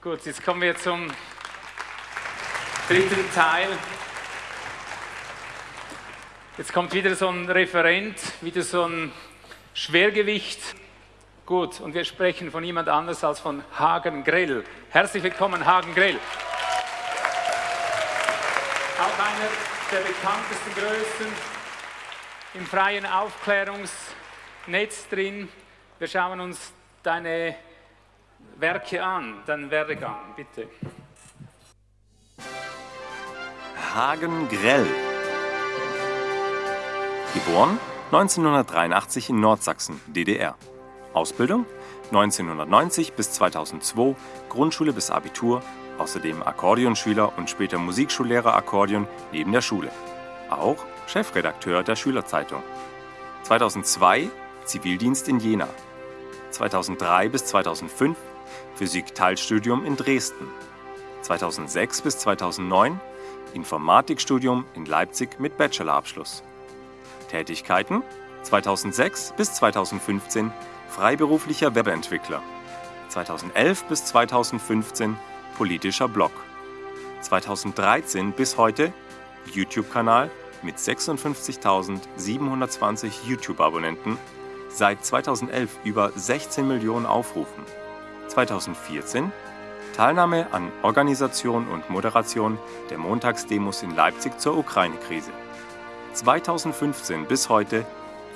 Gut, jetzt kommen wir zum dritten Teil. Jetzt kommt wieder so ein Referent, wieder so ein Schwergewicht. Gut, und wir sprechen von jemand anders als von Hagen Grell. Herzlich willkommen, Hagen Grell. Auch einer der bekanntesten Größen im freien Aufklärungsnetz drin. Wir schauen uns deine Werke an, deinen Werdegang, bitte. Hagen Grell. Geboren 1983 in Nordsachsen, DDR. Ausbildung 1990 bis 2002, Grundschule bis Abitur, außerdem Akkordeonschüler und später Musikschullehrer Akkordeon neben der Schule. Auch Chefredakteur der Schülerzeitung. 2002 Zivildienst in Jena. 2003 bis 2005 Physik-Teilstudium in Dresden. 2006 bis 2009 Informatikstudium in Leipzig mit Bachelorabschluss. Tätigkeiten 2006 bis 2015 freiberuflicher Webentwickler. 2011 bis 2015 politischer Blog. 2013 bis heute YouTube-Kanal mit 56.720 YouTube-Abonnenten, seit 2011 über 16 Millionen Aufrufen. 2014 Teilnahme an Organisation und Moderation der Montagsdemos in Leipzig zur Ukraine-Krise. 2015 bis heute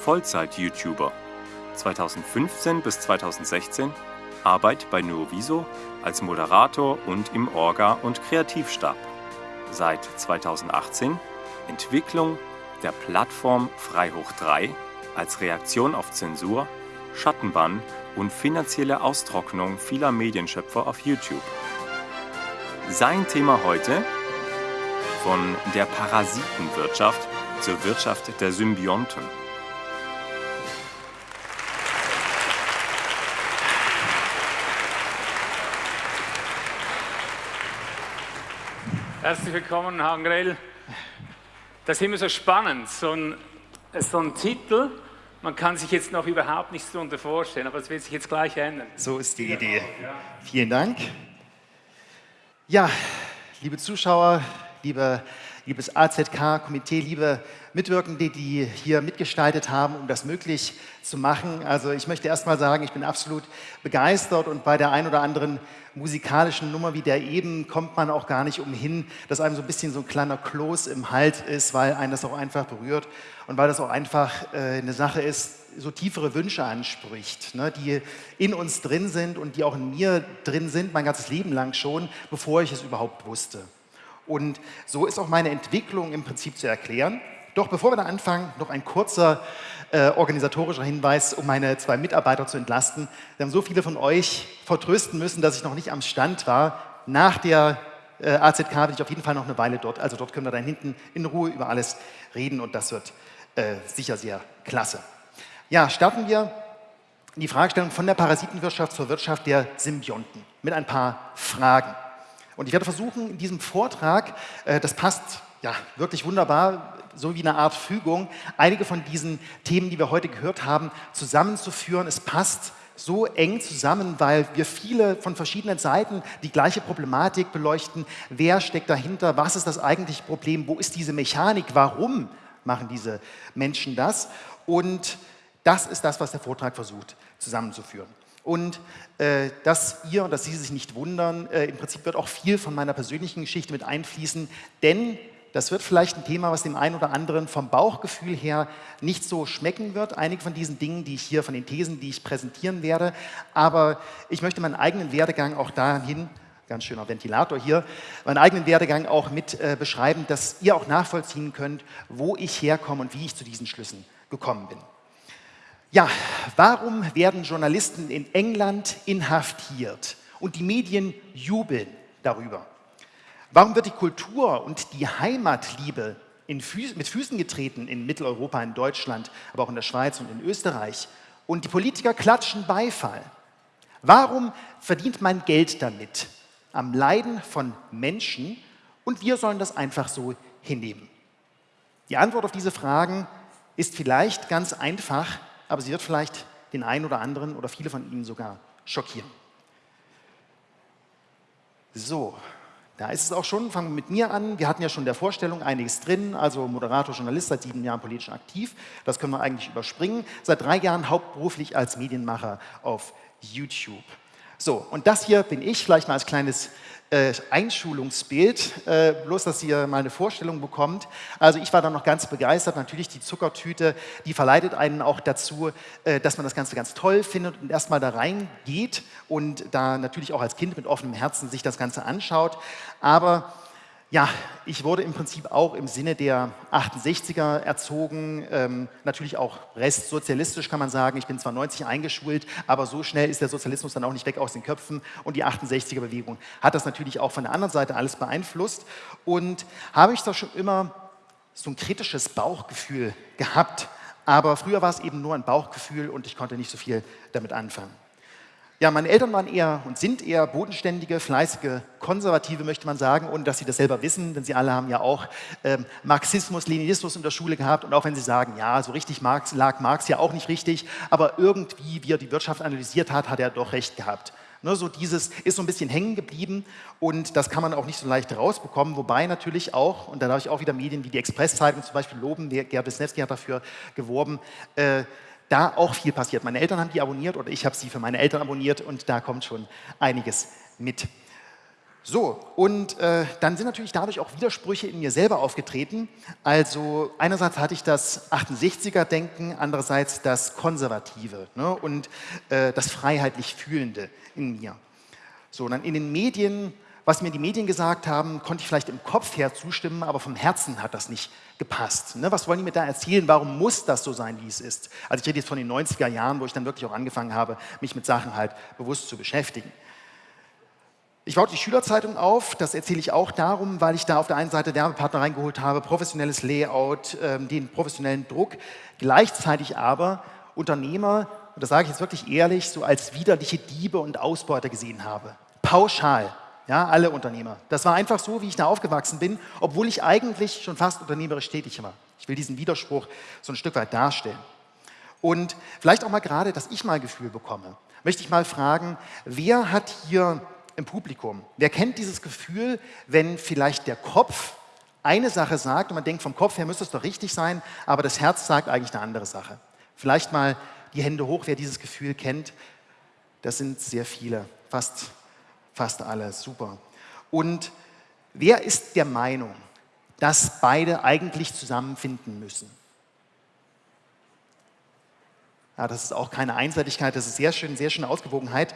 Vollzeit-YouTuber. 2015 bis 2016 Arbeit bei Nuoviso als Moderator und im Orga- und Kreativstab. Seit 2018 Entwicklung der Plattform Freihoch 3 als Reaktion auf Zensur, Schattenbann und finanzielle Austrocknung vieler Medienschöpfer auf YouTube. Sein Thema heute von der Parasitenwirtschaft zur Wirtschaft der Symbionten. Herzlich willkommen, Hagen Grell. Das ist immer so spannend, so ein, so ein Titel, man kann sich jetzt noch überhaupt nichts darunter vorstellen, aber es wird sich jetzt gleich ändern. So ist die Idee. Vielen Dank. Ja, liebe Zuschauer, liebe, liebes AZK-Komitee, liebe Mitwirkende, die hier mitgestaltet haben, um das möglich zu machen. Also ich möchte erst mal sagen, ich bin absolut begeistert und bei der ein oder anderen musikalischen Nummer wie der eben kommt man auch gar nicht umhin, dass einem so ein bisschen so ein kleiner Kloß im Hals ist, weil einen das auch einfach berührt und weil das auch einfach äh, eine Sache ist, so tiefere Wünsche anspricht, ne, die in uns drin sind und die auch in mir drin sind, mein ganzes Leben lang schon, bevor ich es überhaupt wusste. Und so ist auch meine Entwicklung im Prinzip zu erklären. Doch bevor wir da anfangen, noch ein kurzer äh, organisatorischer Hinweis, um meine zwei Mitarbeiter zu entlasten. Wir haben so viele von euch vertrösten müssen, dass ich noch nicht am Stand war. Nach der äh, AZK bin ich auf jeden Fall noch eine Weile dort. Also dort können wir dann hinten in Ruhe über alles reden und das wird äh, sicher sehr klasse. Ja, starten wir die Fragestellung von der Parasitenwirtschaft zur Wirtschaft der Symbionten mit ein paar Fragen. Und ich werde versuchen, in diesem Vortrag, äh, das passt ja, wirklich wunderbar, so wie eine Art Fügung, einige von diesen Themen, die wir heute gehört haben, zusammenzuführen. Es passt so eng zusammen, weil wir viele von verschiedenen Seiten die gleiche Problematik beleuchten. Wer steckt dahinter? Was ist das eigentliche Problem? Wo ist diese Mechanik? Warum machen diese Menschen das? Und das ist das, was der Vortrag versucht zusammenzuführen. Und äh, dass ihr dass Sie sich nicht wundern, äh, im Prinzip wird auch viel von meiner persönlichen Geschichte mit einfließen, denn das wird vielleicht ein Thema, was dem einen oder anderen vom Bauchgefühl her nicht so schmecken wird. Einige von diesen Dingen, die ich hier, von den Thesen, die ich präsentieren werde. Aber ich möchte meinen eigenen Werdegang auch dahin, ganz schöner Ventilator hier, meinen eigenen Werdegang auch mit äh, beschreiben, dass ihr auch nachvollziehen könnt, wo ich herkomme und wie ich zu diesen Schlüssen gekommen bin. Ja, warum werden Journalisten in England inhaftiert und die Medien jubeln darüber? Warum wird die Kultur und die Heimatliebe Füß mit Füßen getreten in Mitteleuropa, in Deutschland, aber auch in der Schweiz und in Österreich? Und die Politiker klatschen Beifall. Warum verdient man Geld damit? Am Leiden von Menschen und wir sollen das einfach so hinnehmen. Die Antwort auf diese Fragen ist vielleicht ganz einfach, aber sie wird vielleicht den einen oder anderen oder viele von Ihnen sogar schockieren. So, da ist es auch schon, fangen wir mit mir an. Wir hatten ja schon in der Vorstellung einiges drin, also Moderator, Journalist, seit sieben Jahren politisch aktiv. Das können wir eigentlich überspringen. Seit drei Jahren hauptberuflich als Medienmacher auf YouTube. So, und das hier bin ich, vielleicht mal als kleines äh, Einschulungsbild, äh, bloß, dass ihr mal eine Vorstellung bekommt. Also ich war da noch ganz begeistert. Natürlich die Zuckertüte, die verleitet einen auch dazu, äh, dass man das Ganze ganz toll findet und erstmal da reingeht und da natürlich auch als Kind mit offenem Herzen sich das Ganze anschaut. Aber ja, ich wurde im Prinzip auch im Sinne der 68er erzogen, ähm, natürlich auch restsozialistisch kann man sagen. Ich bin zwar 90 eingeschult, aber so schnell ist der Sozialismus dann auch nicht weg aus den Köpfen und die 68er-Bewegung hat das natürlich auch von der anderen Seite alles beeinflusst und habe ich da schon immer so ein kritisches Bauchgefühl gehabt, aber früher war es eben nur ein Bauchgefühl und ich konnte nicht so viel damit anfangen. Ja, meine Eltern waren eher und sind eher bodenständige, fleißige, konservative, möchte man sagen, ohne dass sie das selber wissen, denn sie alle haben ja auch ähm, Marxismus, Leninismus in der Schule gehabt und auch wenn sie sagen, ja, so richtig Marx, lag Marx ja auch nicht richtig, aber irgendwie, wie er die Wirtschaft analysiert hat, hat er doch recht gehabt. Ne, so dieses ist so ein bisschen hängen geblieben und das kann man auch nicht so leicht rausbekommen, wobei natürlich auch, und da darf ich auch wieder Medien wie die Express-Zeitung zum Beispiel loben, Gerhard Wisniewski hat dafür geworben, äh, da auch viel passiert. Meine Eltern haben die abonniert oder ich habe sie für meine Eltern abonniert und da kommt schon einiges mit. So, und äh, dann sind natürlich dadurch auch Widersprüche in mir selber aufgetreten. Also einerseits hatte ich das 68er-Denken, andererseits das Konservative ne, und äh, das freiheitlich Fühlende in mir. So, dann in den Medien was mir die Medien gesagt haben, konnte ich vielleicht im Kopf her zustimmen, aber vom Herzen hat das nicht gepasst. Ne? Was wollen die mir da erzählen? Warum muss das so sein, wie es ist? Also ich rede jetzt von den 90er Jahren, wo ich dann wirklich auch angefangen habe, mich mit Sachen halt bewusst zu beschäftigen. Ich baute die Schülerzeitung auf, das erzähle ich auch darum, weil ich da auf der einen Seite Werbepartner reingeholt habe, professionelles Layout, ähm, den professionellen Druck, gleichzeitig aber Unternehmer, und das sage ich jetzt wirklich ehrlich, so als widerliche Diebe und Ausbeuter gesehen habe. Pauschal. Ja, alle Unternehmer. Das war einfach so, wie ich da aufgewachsen bin, obwohl ich eigentlich schon fast unternehmerisch tätig war. Ich will diesen Widerspruch so ein Stück weit darstellen. Und vielleicht auch mal gerade, dass ich mal Gefühl bekomme, möchte ich mal fragen, wer hat hier im Publikum, wer kennt dieses Gefühl, wenn vielleicht der Kopf eine Sache sagt und man denkt, vom Kopf her müsste es doch richtig sein, aber das Herz sagt eigentlich eine andere Sache. Vielleicht mal die Hände hoch, wer dieses Gefühl kennt. Das sind sehr viele, fast Fast alle, super. Und wer ist der Meinung, dass beide eigentlich zusammenfinden müssen? Ja, das ist auch keine Einseitigkeit, das ist sehr schön, sehr schöne Ausgewogenheit.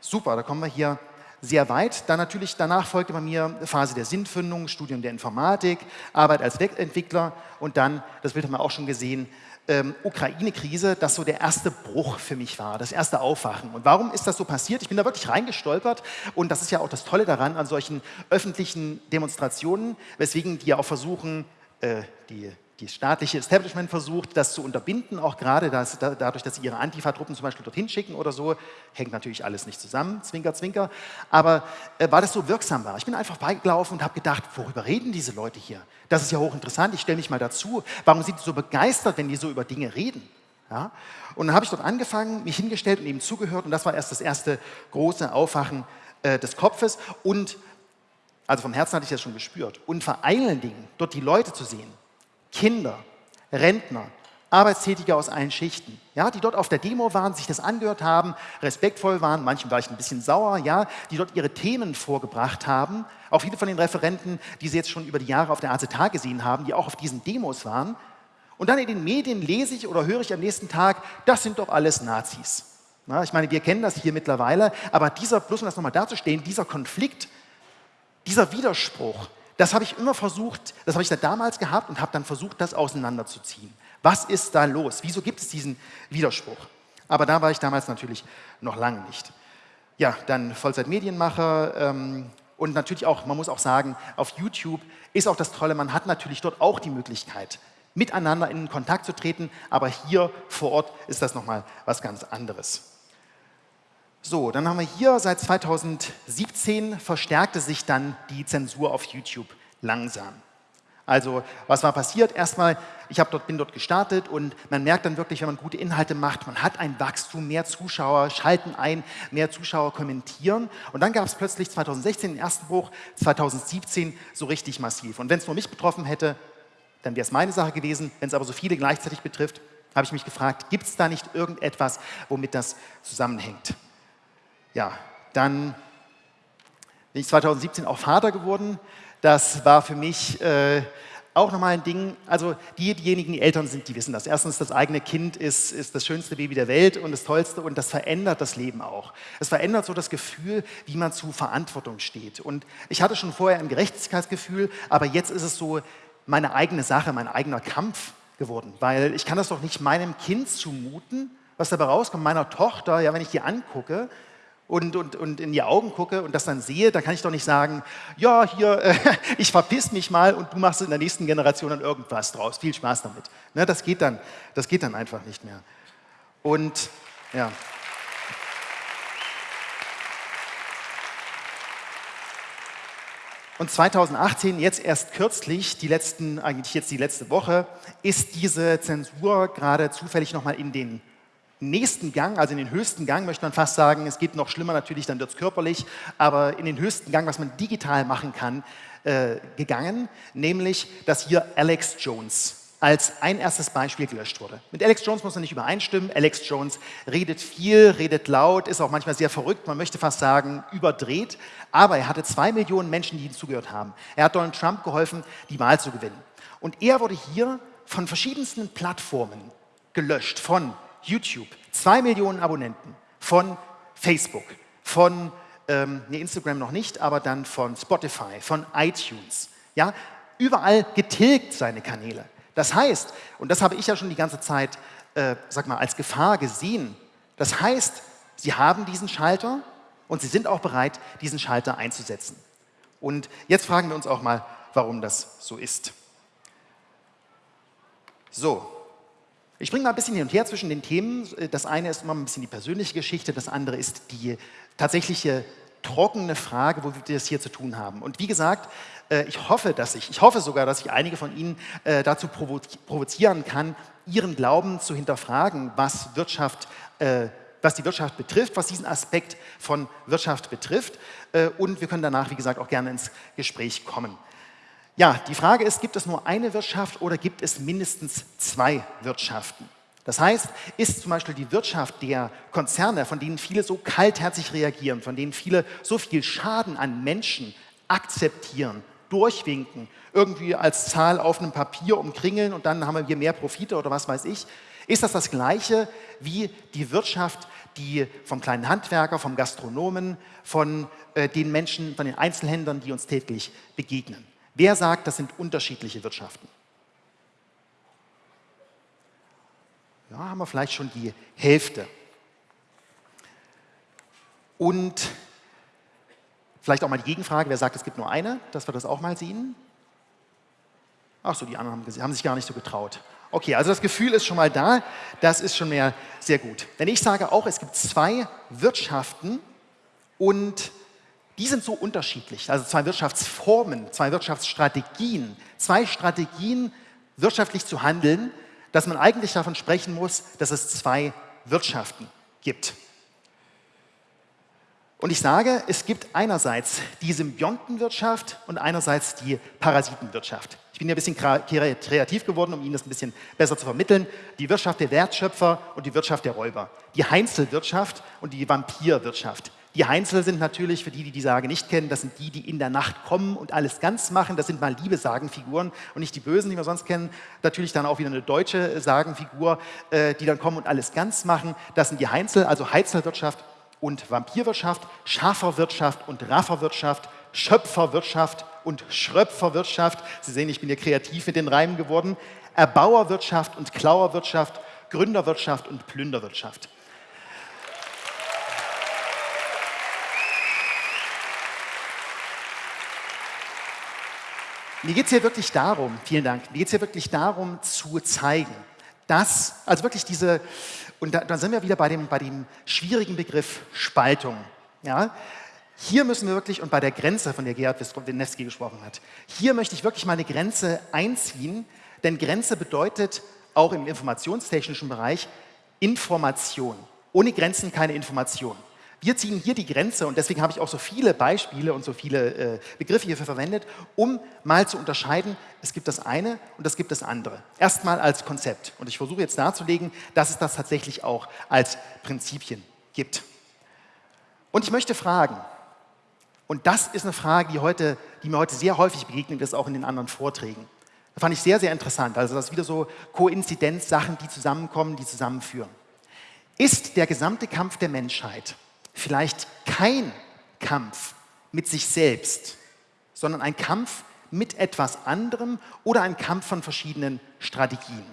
Super, da kommen wir hier sehr weit. Dann natürlich, danach folgte bei mir Phase der Sinnfindung, Studium der Informatik, Arbeit als Webentwickler und dann, das Bild haben wir auch schon gesehen, ähm, Ukraine-Krise, das so der erste Bruch für mich war, das erste Aufwachen. Und warum ist das so passiert? Ich bin da wirklich reingestolpert und das ist ja auch das Tolle daran an solchen öffentlichen Demonstrationen, weswegen die ja auch versuchen, äh, die die staatliche Establishment versucht, das zu unterbinden, auch gerade das, da, dadurch, dass sie ihre Antifa-Truppen zum Beispiel dorthin schicken oder so. Hängt natürlich alles nicht zusammen, zwinker, zwinker. Aber äh, weil das so wirksam war. Ich bin einfach beigelaufen und habe gedacht, worüber reden diese Leute hier? Das ist ja hochinteressant, ich stelle mich mal dazu. Warum sind die so begeistert, wenn die so über Dinge reden? Ja? Und dann habe ich dort angefangen, mich hingestellt und eben zugehört und das war erst das erste große Aufwachen äh, des Kopfes und also vom Herzen hatte ich das schon gespürt. Und vor allen Dingen dort die Leute zu sehen, Kinder, Rentner, Arbeitstätige aus allen Schichten, ja, die dort auf der Demo waren, sich das angehört haben, respektvoll waren, manchen war ich ein bisschen sauer, ja, die dort ihre Themen vorgebracht haben. Auch viele von den Referenten, die Sie jetzt schon über die Jahre auf der ACT gesehen haben, die auch auf diesen Demos waren. Und dann in den Medien lese ich oder höre ich am nächsten Tag, das sind doch alles Nazis. Ja, ich meine, wir kennen das hier mittlerweile, aber dieser, bloß um das nochmal darzustellen, dieser Konflikt, dieser Widerspruch, das habe ich immer versucht, das habe ich da damals gehabt und habe dann versucht, das auseinanderzuziehen. Was ist da los? Wieso gibt es diesen Widerspruch? Aber da war ich damals natürlich noch lange nicht. Ja, dann Vollzeitmedienmacher ähm, und natürlich auch, man muss auch sagen, auf YouTube ist auch das Tolle, man hat natürlich dort auch die Möglichkeit, miteinander in Kontakt zu treten, aber hier vor Ort ist das nochmal was ganz anderes. So, dann haben wir hier, seit 2017 verstärkte sich dann die Zensur auf YouTube langsam. Also was war passiert? Erstmal, ich dort, bin dort gestartet und man merkt dann wirklich, wenn man gute Inhalte macht, man hat ein Wachstum, mehr Zuschauer schalten ein, mehr Zuschauer kommentieren. Und dann gab es plötzlich 2016 den ersten Bruch, 2017 so richtig massiv. Und wenn es nur mich betroffen hätte, dann wäre es meine Sache gewesen. Wenn es aber so viele gleichzeitig betrifft, habe ich mich gefragt, gibt es da nicht irgendetwas, womit das zusammenhängt? Ja, dann bin ich 2017 auch Vater geworden. Das war für mich äh, auch nochmal ein Ding, also die, diejenigen, die Eltern sind, die wissen das. Erstens, das eigene Kind ist, ist das schönste Baby der Welt und das Tollste und das verändert das Leben auch. Es verändert so das Gefühl, wie man zu Verantwortung steht. Und ich hatte schon vorher ein Gerechtigkeitsgefühl, aber jetzt ist es so meine eigene Sache, mein eigener Kampf geworden, weil ich kann das doch nicht meinem Kind zumuten, was dabei rauskommt, meiner Tochter, ja, wenn ich die angucke, und, und, und in die Augen gucke und das dann sehe, dann kann ich doch nicht sagen, ja, hier, äh, ich verpiss mich mal und du machst in der nächsten Generation dann irgendwas draus. Viel Spaß damit. Ne, das, geht dann, das geht dann einfach nicht mehr. Und ja. Und 2018, jetzt erst kürzlich, die letzten, eigentlich jetzt die letzte Woche, ist diese Zensur gerade zufällig nochmal in den nächsten Gang, also in den höchsten Gang, möchte man fast sagen, es geht noch schlimmer natürlich, dann wird es körperlich, aber in den höchsten Gang, was man digital machen kann, äh, gegangen, nämlich, dass hier Alex Jones als ein erstes Beispiel gelöscht wurde. Mit Alex Jones muss man nicht übereinstimmen. Alex Jones redet viel, redet laut, ist auch manchmal sehr verrückt, man möchte fast sagen überdreht, aber er hatte zwei Millionen Menschen, die ihm zugehört haben. Er hat Donald Trump geholfen, die Wahl zu gewinnen. Und er wurde hier von verschiedensten Plattformen gelöscht, von YouTube, zwei Millionen Abonnenten von Facebook, von ähm, nee, Instagram noch nicht, aber dann von Spotify, von iTunes. Ja, überall getilgt seine Kanäle. Das heißt, und das habe ich ja schon die ganze Zeit, äh, sag mal, als Gefahr gesehen. Das heißt, sie haben diesen Schalter und sie sind auch bereit, diesen Schalter einzusetzen. Und jetzt fragen wir uns auch mal, warum das so ist. So, ich bringe mal ein bisschen hin und her zwischen den Themen. Das eine ist immer ein bisschen die persönliche Geschichte, das andere ist die tatsächliche trockene Frage, wo wir das hier zu tun haben. Und wie gesagt, äh, ich hoffe, dass ich, ich hoffe sogar, dass ich einige von Ihnen äh, dazu provozieren kann, ihren Glauben zu hinterfragen, was Wirtschaft äh, was die Wirtschaft betrifft, was diesen Aspekt von Wirtschaft betrifft. Und wir können danach, wie gesagt, auch gerne ins Gespräch kommen. Ja, die Frage ist, gibt es nur eine Wirtschaft oder gibt es mindestens zwei Wirtschaften? Das heißt, ist zum Beispiel die Wirtschaft der Konzerne, von denen viele so kaltherzig reagieren, von denen viele so viel Schaden an Menschen akzeptieren, durchwinken, irgendwie als Zahl auf einem Papier umkringeln und dann haben wir mehr Profite oder was weiß ich, ist das das Gleiche wie die Wirtschaft, die vom kleinen Handwerker, vom Gastronomen, von äh, den Menschen, von den Einzelhändlern, die uns täglich begegnen? Wer sagt, das sind unterschiedliche Wirtschaften? Ja, haben wir vielleicht schon die Hälfte. Und vielleicht auch mal die Gegenfrage, wer sagt, es gibt nur eine, dass wir das auch mal sehen? Ach so, die anderen haben, haben sich gar nicht so getraut. Okay, also das Gefühl ist schon mal da, das ist schon mehr sehr gut. Wenn ich sage auch, es gibt zwei Wirtschaften und die sind so unterschiedlich. Also zwei Wirtschaftsformen, zwei Wirtschaftsstrategien, zwei Strategien, wirtschaftlich zu handeln, dass man eigentlich davon sprechen muss, dass es zwei Wirtschaften gibt. Und ich sage, es gibt einerseits die Symbiontenwirtschaft und einerseits die Parasitenwirtschaft. Ich bin ja ein bisschen kreativ geworden, um Ihnen das ein bisschen besser zu vermitteln. Die Wirtschaft der Wertschöpfer und die Wirtschaft der Räuber. Die Heinzelwirtschaft und die Vampirwirtschaft. Die Heinzel sind natürlich, für die, die die Sage nicht kennen, das sind die, die in der Nacht kommen und alles ganz machen. Das sind mal liebe Sagenfiguren und nicht die Bösen, die wir sonst kennen. Natürlich dann auch wieder eine deutsche Sagenfigur, äh, die dann kommen und alles ganz machen. Das sind die Heinzel, also Heizelwirtschaft und Vampirwirtschaft, Schaferwirtschaft und Rafferwirtschaft, Schöpferwirtschaft und Schröpferwirtschaft. Sie sehen, ich bin hier kreativ mit den Reimen geworden. Erbauerwirtschaft und Klauerwirtschaft, Gründerwirtschaft und Plünderwirtschaft. Mir geht es hier wirklich darum, vielen Dank, mir geht es hier wirklich darum zu zeigen, dass, also wirklich diese, und da, da sind wir wieder bei dem, bei dem schwierigen Begriff Spaltung. Ja? hier müssen wir wirklich, und bei der Grenze, von der Gerhard Wisniewski gesprochen hat, hier möchte ich wirklich mal eine Grenze einziehen, denn Grenze bedeutet auch im informationstechnischen Bereich Information. Ohne Grenzen keine Information. Wir ziehen hier die Grenze und deswegen habe ich auch so viele Beispiele und so viele äh, Begriffe hierfür verwendet, um mal zu unterscheiden, es gibt das eine und es gibt das andere. Erstmal als Konzept und ich versuche jetzt darzulegen, dass es das tatsächlich auch als Prinzipien gibt. Und ich möchte fragen, und das ist eine Frage, die, heute, die mir heute sehr häufig begegnet ist, auch in den anderen Vorträgen. Das fand ich sehr, sehr interessant. Also das ist wieder so Koinzidenz-Sachen, die zusammenkommen, die zusammenführen. Ist der gesamte Kampf der Menschheit vielleicht kein Kampf mit sich selbst, sondern ein Kampf mit etwas anderem oder ein Kampf von verschiedenen Strategien.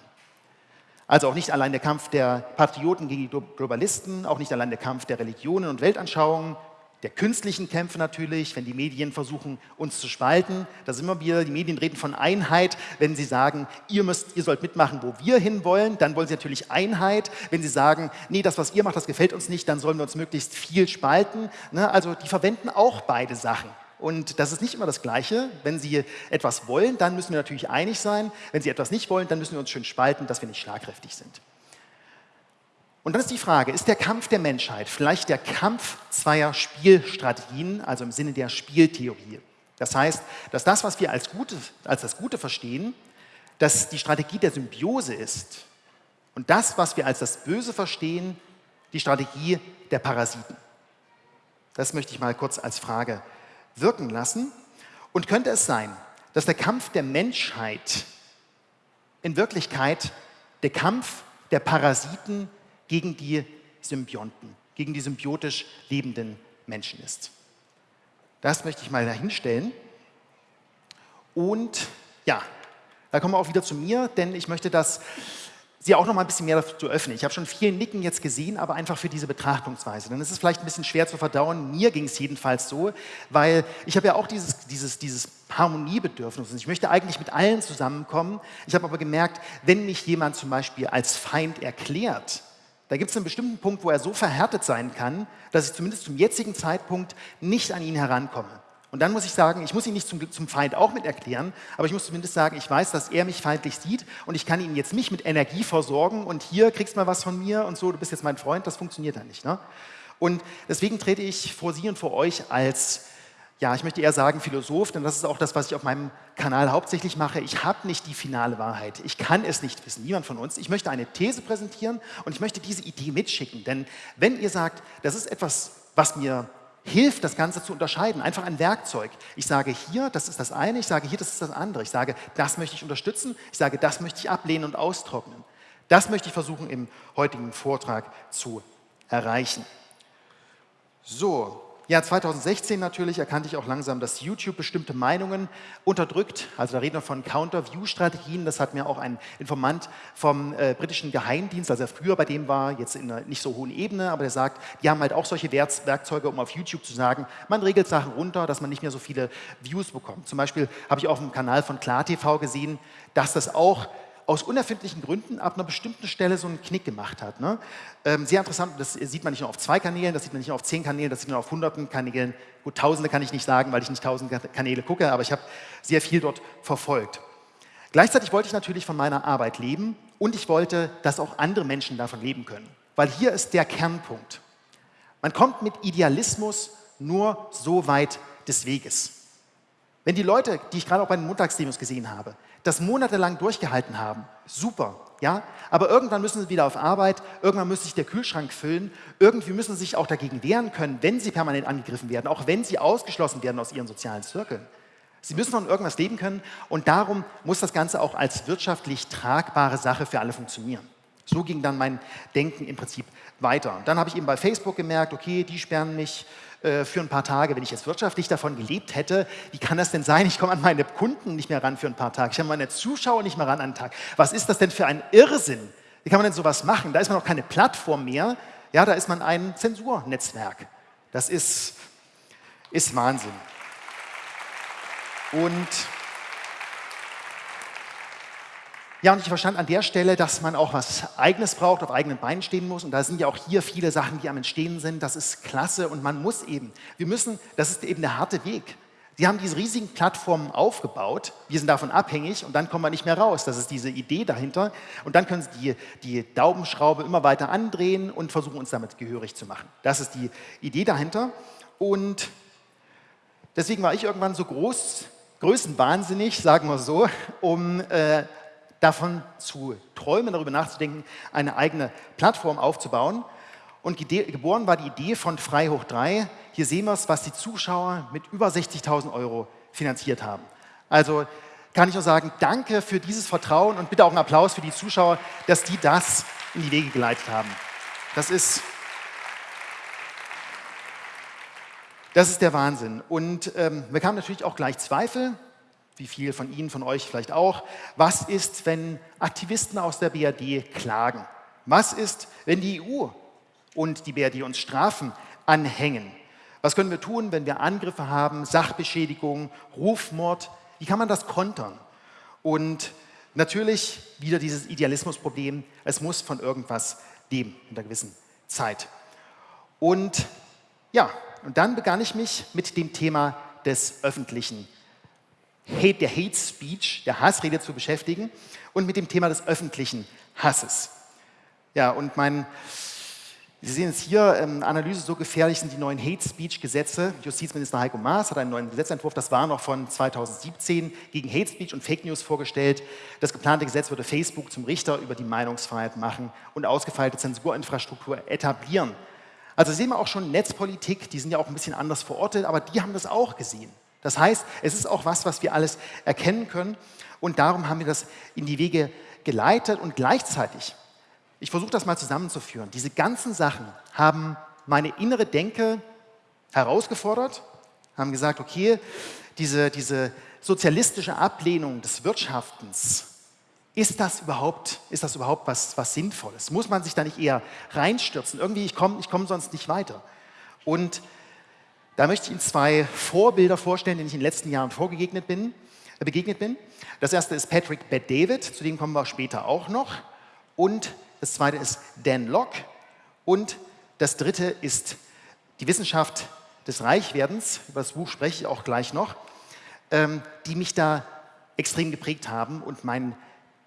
Also auch nicht allein der Kampf der Patrioten gegen die Globalisten, auch nicht allein der Kampf der Religionen und Weltanschauungen, der künstlichen Kämpfe natürlich, wenn die Medien versuchen, uns zu spalten. Da sind wir wieder, die Medien reden von Einheit. Wenn sie sagen, ihr, müsst, ihr sollt mitmachen, wo wir hinwollen, dann wollen sie natürlich Einheit. Wenn sie sagen, nee, das, was ihr macht, das gefällt uns nicht, dann sollen wir uns möglichst viel spalten. Ne? Also die verwenden auch beide Sachen. Und das ist nicht immer das Gleiche. Wenn Sie etwas wollen, dann müssen wir natürlich einig sein. Wenn Sie etwas nicht wollen, dann müssen wir uns schön spalten, dass wir nicht schlagkräftig sind. Und dann ist die Frage, ist der Kampf der Menschheit vielleicht der Kampf zweier Spielstrategien, also im Sinne der Spieltheorie? Das heißt, dass das, was wir als, Gute, als das Gute verstehen, dass die Strategie der Symbiose ist und das, was wir als das Böse verstehen, die Strategie der Parasiten. Das möchte ich mal kurz als Frage wirken lassen. Und könnte es sein, dass der Kampf der Menschheit in Wirklichkeit der Kampf der Parasiten gegen die Symbionten, gegen die symbiotisch lebenden Menschen ist. Das möchte ich mal dahinstellen. Und ja, da kommen wir auch wieder zu mir, denn ich möchte das Sie auch noch mal ein bisschen mehr dazu öffnen. Ich habe schon viel Nicken jetzt gesehen, aber einfach für diese Betrachtungsweise. Denn es ist vielleicht ein bisschen schwer zu verdauen. Mir ging es jedenfalls so, weil ich habe ja auch dieses, dieses, dieses Harmoniebedürfnis. Und ich möchte eigentlich mit allen zusammenkommen. Ich habe aber gemerkt, wenn mich jemand zum Beispiel als Feind erklärt, da gibt es einen bestimmten Punkt, wo er so verhärtet sein kann, dass ich zumindest zum jetzigen Zeitpunkt nicht an ihn herankomme. Und dann muss ich sagen, ich muss ihn nicht zum, zum, Feind auch mit erklären, aber ich muss zumindest sagen, ich weiß, dass er mich feindlich sieht und ich kann ihn jetzt nicht mit Energie versorgen und hier kriegst du mal was von mir und so, du bist jetzt mein Freund, das funktioniert dann nicht. Ne? Und deswegen trete ich vor Sie und vor euch als ja, ich möchte eher sagen Philosoph, denn das ist auch das, was ich auf meinem Kanal hauptsächlich mache. Ich habe nicht die finale Wahrheit. Ich kann es nicht wissen, niemand von uns. Ich möchte eine These präsentieren und ich möchte diese Idee mitschicken. Denn wenn ihr sagt, das ist etwas, was mir hilft, das Ganze zu unterscheiden, einfach ein Werkzeug. Ich sage hier, das ist das eine, ich sage hier, das ist das andere. Ich sage, das möchte ich unterstützen, ich sage, das möchte ich ablehnen und austrocknen. Das möchte ich versuchen im heutigen Vortrag zu erreichen. So, ja, 2016 natürlich erkannte ich auch langsam, dass YouTube bestimmte Meinungen unterdrückt. Also da reden wir von Counter-View-Strategien. Das hat mir auch ein Informant vom äh, britischen Geheimdienst, also er früher bei dem war, jetzt in einer nicht so hohen Ebene, aber der sagt, die haben halt auch solche Werkzeuge, um auf YouTube zu sagen, man regelt Sachen runter, dass man nicht mehr so viele Views bekommt. Zum Beispiel habe ich auf dem Kanal von KlarTV gesehen, dass das auch aus unerfindlichen Gründen ab einer bestimmten Stelle so einen Knick gemacht hat. Ne? Ähm, sehr interessant, das sieht man nicht nur auf zwei Kanälen, das sieht man nicht nur auf zehn Kanälen, das sieht man auf hunderten Kanälen. Gut, tausende kann ich nicht sagen, weil ich nicht tausend Kanäle gucke, aber ich habe sehr viel dort verfolgt. Gleichzeitig wollte ich natürlich von meiner Arbeit leben und ich wollte, dass auch andere Menschen davon leben können. Weil hier ist der Kernpunkt. Man kommt mit Idealismus nur so weit des Weges. Wenn die Leute, die ich gerade auch bei den Montagsdemos gesehen habe, das monatelang durchgehalten haben, super, ja, aber irgendwann müssen sie wieder auf Arbeit, irgendwann muss sich der Kühlschrank füllen, irgendwie müssen sie sich auch dagegen wehren können, wenn sie permanent angegriffen werden, auch wenn sie ausgeschlossen werden aus ihren sozialen Zirkeln. Sie müssen von irgendwas leben können und darum muss das Ganze auch als wirtschaftlich tragbare Sache für alle funktionieren. So ging dann mein Denken im Prinzip weiter. Und dann habe ich eben bei Facebook gemerkt, okay, die sperren mich äh, für ein paar Tage, wenn ich jetzt wirtschaftlich davon gelebt hätte, wie kann das denn sein? Ich komme an meine Kunden nicht mehr ran für ein paar Tage, ich habe meine Zuschauer nicht mehr ran an einen Tag. Was ist das denn für ein Irrsinn? Wie kann man denn sowas machen? Da ist man auch keine Plattform mehr, ja, da ist man ein Zensurnetzwerk. Das ist, ist Wahnsinn. Und Ja, und ich verstand an der Stelle, dass man auch was Eigenes braucht, auf eigenen Beinen stehen muss. Und da sind ja auch hier viele Sachen, die am Entstehen sind. Das ist klasse und man muss eben, wir müssen, das ist eben der harte Weg. Sie haben diese riesigen Plattformen aufgebaut, wir sind davon abhängig und dann kommen wir nicht mehr raus. Das ist diese Idee dahinter. Und dann können Sie die, die Daumenschraube immer weiter andrehen und versuchen, uns damit gehörig zu machen. Das ist die Idee dahinter. Und deswegen war ich irgendwann so groß, größenwahnsinnig, sagen wir so, um äh, davon zu träumen, darüber nachzudenken, eine eigene Plattform aufzubauen. Und geboren war die Idee von Frei hoch 3. Hier sehen wir es, was die Zuschauer mit über 60.000 Euro finanziert haben. Also kann ich nur sagen, danke für dieses Vertrauen und bitte auch einen Applaus für die Zuschauer, dass die das in die Wege geleitet haben. Das ist, das ist der Wahnsinn. Und ähm, wir kamen natürlich auch gleich Zweifel, wie viele von Ihnen, von euch vielleicht auch. Was ist, wenn Aktivisten aus der BRD klagen? Was ist, wenn die EU und die BRD uns Strafen anhängen. Was können wir tun, wenn wir Angriffe haben, Sachbeschädigung, Rufmord? Wie kann man das kontern? Und natürlich wieder dieses Idealismusproblem, es muss von irgendwas leben in einer gewissen Zeit. Und ja, und dann begann ich mich mit dem Thema des öffentlichen Hate, der Hate Speech, der Hassrede zu beschäftigen und mit dem Thema des öffentlichen Hasses. Ja, und mein Sie sehen es hier, ähm, Analyse so gefährlich sind die neuen Hate Speech Gesetze. Justizminister Heiko Maas hat einen neuen Gesetzentwurf, das war noch von 2017, gegen Hate Speech und Fake News vorgestellt. Das geplante Gesetz würde Facebook zum Richter über die Meinungsfreiheit machen und ausgefeilte Zensurinfrastruktur etablieren. Also sehen wir auch schon Netzpolitik, die sind ja auch ein bisschen anders verortet, aber die haben das auch gesehen. Das heißt, es ist auch was, was wir alles erkennen können und darum haben wir das in die Wege geleitet und gleichzeitig ich versuche das mal zusammenzuführen. Diese ganzen Sachen haben meine innere Denke herausgefordert, haben gesagt, okay, diese, diese sozialistische Ablehnung des Wirtschaftens, ist das überhaupt, ist das überhaupt was, was Sinnvolles? Muss man sich da nicht eher reinstürzen? Irgendwie, ich komme ich komm sonst nicht weiter. Und da möchte ich Ihnen zwei Vorbilder vorstellen, denen ich in den letzten Jahren vorgegegnet bin, äh, begegnet bin. Das erste ist Patrick Bet David, zu dem kommen wir später auch noch. Und das zweite ist Dan Locke und das dritte ist die Wissenschaft des Reichwerdens, über das Buch spreche ich auch gleich noch, ähm, die mich da extrem geprägt haben und mein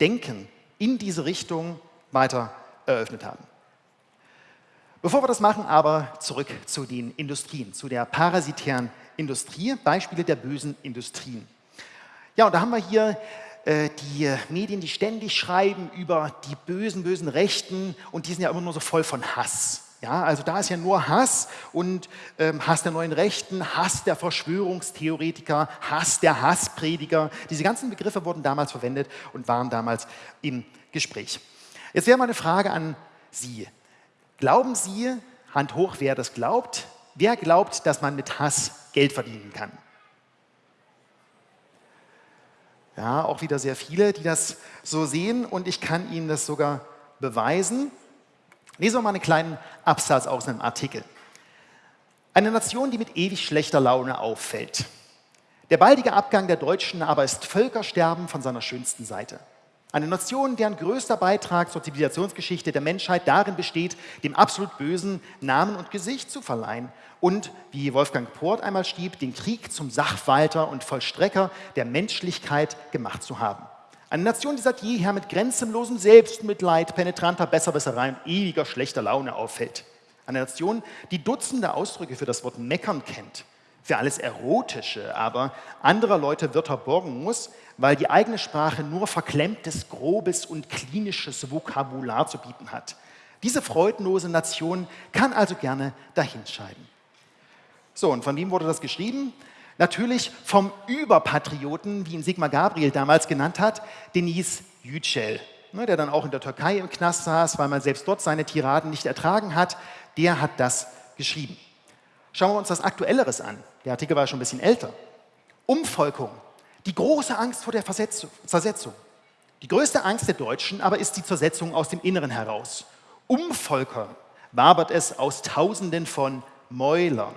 Denken in diese Richtung weiter eröffnet haben. Bevor wir das machen, aber zurück zu den Industrien, zu der parasitären Industrie, Beispiele der bösen Industrien. Ja, und da haben wir hier äh, die Medien, die ständig schreiben über die bösen, bösen Rechten und die sind ja immer nur so voll von Hass. Ja, also da ist ja nur Hass und ähm, Hass der neuen Rechten, Hass der Verschwörungstheoretiker, Hass der Hassprediger. Diese ganzen Begriffe wurden damals verwendet und waren damals im Gespräch. Jetzt wäre meine Frage an Sie. Glauben Sie, Hand hoch, wer das glaubt, wer glaubt, dass man mit Hass Geld verdienen kann? Ja, auch wieder sehr viele, die das so sehen und ich kann Ihnen das sogar beweisen. Lesen wir mal einen kleinen Absatz aus einem Artikel. Eine Nation, die mit ewig schlechter Laune auffällt. Der baldige Abgang der Deutschen aber ist Völkersterben von seiner schönsten Seite. Eine Nation, deren größter Beitrag zur Zivilisationsgeschichte der Menschheit darin besteht, dem absolut Bösen Namen und Gesicht zu verleihen und, wie Wolfgang Port einmal schrieb, den Krieg zum Sachwalter und Vollstrecker der Menschlichkeit gemacht zu haben. Eine Nation, die seit jeher mit grenzenlosem Selbstmitleid, penetranter Besserwisserei und ewiger schlechter Laune auffällt. Eine Nation, die Dutzende Ausdrücke für das Wort meckern kennt, für alles Erotische, aber anderer Leute Wörter borgen muss, weil die eigene Sprache nur verklemmtes, grobes und klinisches Vokabular zu bieten hat. Diese freudenlose Nation kann also gerne dahinscheiden. So, und von wem wurde das geschrieben? Natürlich vom Überpatrioten, wie ihn Sigmar Gabriel damals genannt hat, Denis Yücel, ne, der dann auch in der Türkei im Knast saß, weil man selbst dort seine Tiraden nicht ertragen hat. Der hat das geschrieben. Schauen wir uns das Aktuelleres an. Der Artikel war schon ein bisschen älter. Umvolkung die große Angst vor der Zersetzung. Die größte Angst der Deutschen aber ist die Zersetzung aus dem Inneren heraus. Umvolkern wabert es aus Tausenden von Mäulern.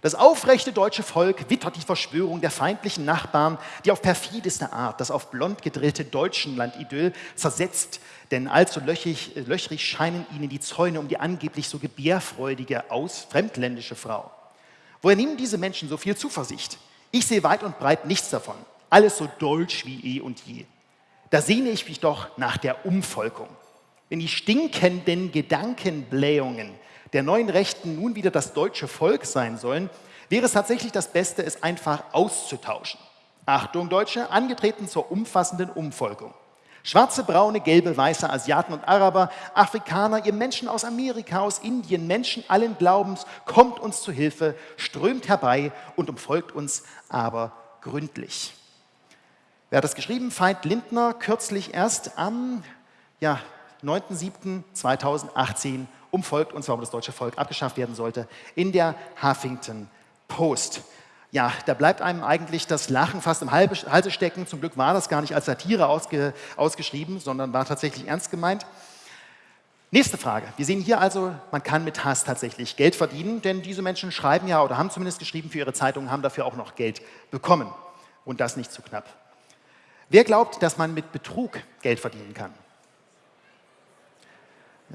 Das aufrechte deutsche Volk wittert die Verschwörung der feindlichen Nachbarn, die auf perfideste Art das auf blond gedrillte Deutschenland-Idyll zersetzt, denn allzu löchrig, löchrig scheinen ihnen die Zäune um die angeblich so gebärfreudige, aus fremdländische Frau. Woher nehmen diese Menschen so viel Zuversicht? Ich sehe weit und breit nichts davon. Alles so deutsch wie eh und je. Da sehne ich mich doch nach der Umvolkung. Wenn die stinkenden Gedankenblähungen der neuen Rechten nun wieder das deutsche Volk sein sollen, wäre es tatsächlich das Beste, es einfach auszutauschen. Achtung, Deutsche, angetreten zur umfassenden Umvolkung. Schwarze, braune, gelbe, weiße Asiaten und Araber, Afrikaner, ihr Menschen aus Amerika, aus Indien, Menschen allen Glaubens, kommt uns zu Hilfe, strömt herbei und umfolgt uns aber gründlich. Wer hat das geschrieben? Veit Lindner, kürzlich erst am ja, 9.7.2018 umfolgt uns, warum das deutsche Volk abgeschafft werden sollte, in der Huffington Post. Ja, da bleibt einem eigentlich das Lachen fast im Halse stecken. Zum Glück war das gar nicht als Satire ausge, ausgeschrieben, sondern war tatsächlich ernst gemeint. Nächste Frage. Wir sehen hier also, man kann mit Hass tatsächlich Geld verdienen, denn diese Menschen schreiben ja oder haben zumindest geschrieben für ihre Zeitung, haben dafür auch noch Geld bekommen. Und das nicht zu knapp. Wer glaubt, dass man mit Betrug Geld verdienen kann?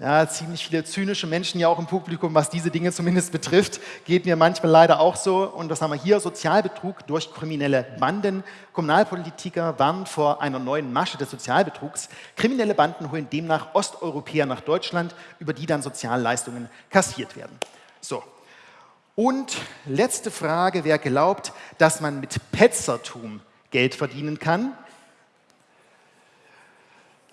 Ja, ziemlich viele zynische Menschen ja auch im Publikum, was diese Dinge zumindest betrifft, geht mir manchmal leider auch so. Und das haben wir hier, Sozialbetrug durch kriminelle Banden. Kommunalpolitiker warnen vor einer neuen Masche des Sozialbetrugs. Kriminelle Banden holen demnach Osteuropäer nach Deutschland, über die dann Sozialleistungen kassiert werden. So. Und letzte Frage, wer glaubt, dass man mit Petzertum Geld verdienen kann?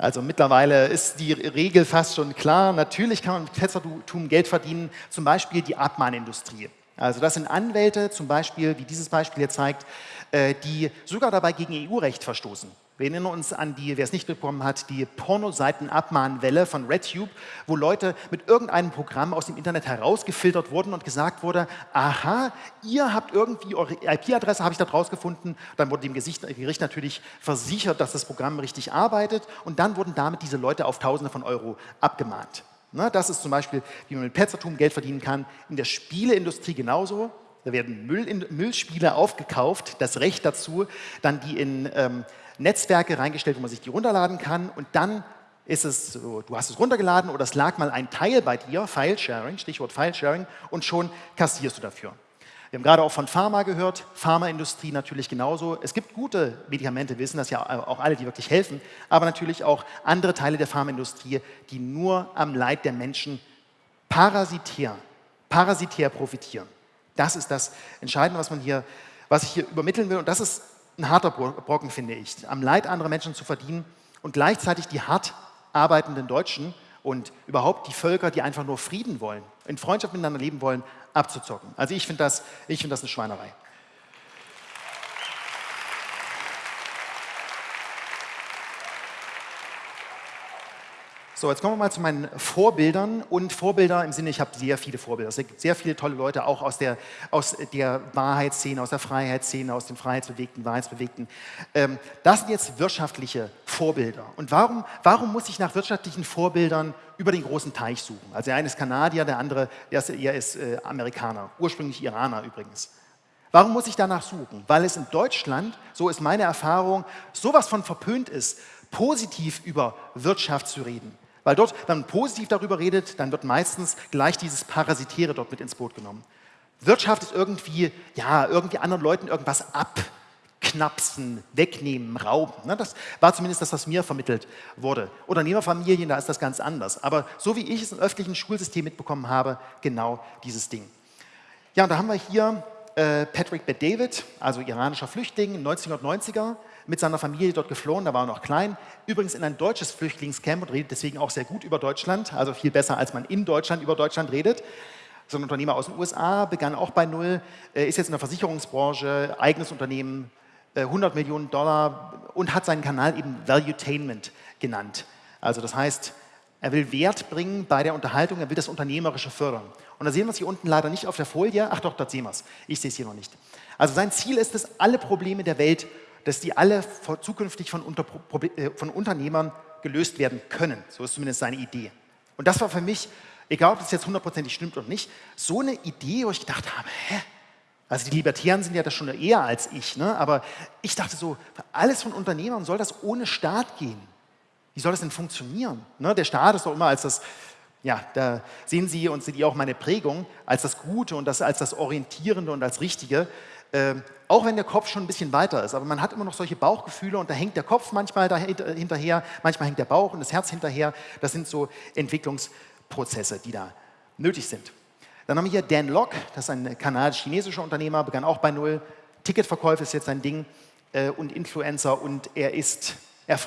Also mittlerweile ist die Regel fast schon klar. Natürlich kann man mit Ketzertum Geld verdienen, zum Beispiel die Abmahnindustrie. Also das sind Anwälte, zum Beispiel, wie dieses Beispiel hier zeigt, äh, die sogar dabei gegen EU-Recht verstoßen. Wir erinnern uns an die, wer es nicht bekommen hat, die Pornoseiten-Abmahnwelle von RedTube, wo Leute mit irgendeinem Programm aus dem Internet herausgefiltert wurden und gesagt wurde, aha, ihr habt irgendwie eure IP-Adresse, habe ich da rausgefunden. Dann wurde dem Gericht natürlich versichert, dass das Programm richtig arbeitet und dann wurden damit diese Leute auf Tausende von Euro abgemahnt. Na, das ist zum Beispiel, wie man mit Petzertum Geld verdienen kann. In der Spieleindustrie genauso. Da werden Müll in, Müllspiele aufgekauft, das Recht dazu, dann die in ähm, Netzwerke reingestellt, wo man sich die runterladen kann und dann ist es so, du hast es runtergeladen oder es lag mal ein Teil bei dir, File-Sharing, Stichwort File-Sharing, und schon kassierst du dafür. Wir haben gerade auch von Pharma gehört, Pharmaindustrie natürlich genauso. Es gibt gute Medikamente, wissen das ja auch alle, die wirklich helfen, aber natürlich auch andere Teile der Pharmaindustrie, die nur am Leid der Menschen parasitär, parasitär profitieren. Das ist das Entscheidende, was, man hier, was ich hier übermitteln will und das ist ein harter Brocken, finde ich, am Leid anderer Menschen zu verdienen und gleichzeitig die hart arbeitenden Deutschen und überhaupt die Völker, die einfach nur Frieden wollen, in Freundschaft miteinander leben wollen, abzuzocken. Also ich finde das, find das eine Schweinerei. So, jetzt kommen wir mal zu meinen Vorbildern und Vorbilder im Sinne, ich habe sehr viele Vorbilder. Es gibt sehr viele tolle Leute, auch aus der, aus der Wahrheitsszene, aus der Freiheitsszene, aus den Freiheitsbewegten, Wahrheitsbewegten. Ähm, das sind jetzt wirtschaftliche Vorbilder. Und warum, warum muss ich nach wirtschaftlichen Vorbildern über den großen Teich suchen? Also der eine ist Kanadier, der andere der ist, er ist äh, Amerikaner, ursprünglich Iraner übrigens. Warum muss ich danach suchen? Weil es in Deutschland, so ist meine Erfahrung, sowas von verpönt ist, positiv über Wirtschaft zu reden. Weil dort, wenn man positiv darüber redet, dann wird meistens gleich dieses Parasitäre dort mit ins Boot genommen. Wirtschaft ist irgendwie, ja, irgendwie anderen Leuten irgendwas abknapsen, wegnehmen, rauben. Ne? Das war zumindest das, was mir vermittelt wurde. Unternehmerfamilien, da ist das ganz anders. Aber so wie ich es im öffentlichen Schulsystem mitbekommen habe, genau dieses Ding. Ja, und da haben wir hier äh, Patrick Bet-David, also iranischer Flüchtling, 1990er, mit seiner Familie dort geflohen, da war er noch klein. Übrigens in ein deutsches Flüchtlingscamp und redet deswegen auch sehr gut über Deutschland, also viel besser, als man in Deutschland über Deutschland redet. So ein Unternehmer aus den USA, begann auch bei Null, äh, ist jetzt in der Versicherungsbranche, eigenes Unternehmen, 100 äh, Millionen Dollar und hat seinen Kanal eben Valuetainment genannt. Also das heißt, er will Wert bringen bei der Unterhaltung, er will das Unternehmerische fördern. Und da sehen wir es hier unten leider nicht auf der Folie. Ach doch, dort sehen wir es. Ich sehe es hier noch nicht. Also sein Ziel ist es, alle Probleme der Welt dass die alle zukünftig von, Unter äh, von Unternehmern gelöst werden können. So ist zumindest seine Idee. Und das war für mich, egal ob das jetzt hundertprozentig stimmt oder nicht, so eine Idee, wo ich gedacht habe, hä, Also die Libertären sind ja das schon eher als ich, ne? aber ich dachte so, alles von Unternehmern soll das ohne Staat gehen. Wie soll das denn funktionieren? Ne? Der Staat ist doch immer als das, ja, da sehen Sie und sehen Sie auch meine Prägung, als das Gute und das, als das Orientierende und als Richtige. Äh, auch wenn der Kopf schon ein bisschen weiter ist, aber man hat immer noch solche Bauchgefühle und da hängt der Kopf manchmal hinterher, manchmal hängt der Bauch und das Herz hinterher. Das sind so Entwicklungsprozesse, die da nötig sind. Dann haben wir hier Dan Lok, das ist ein kanadisch-chinesischer Unternehmer, begann auch bei Null. Ticketverkäufe ist jetzt sein Ding äh, und Influencer und er ist, er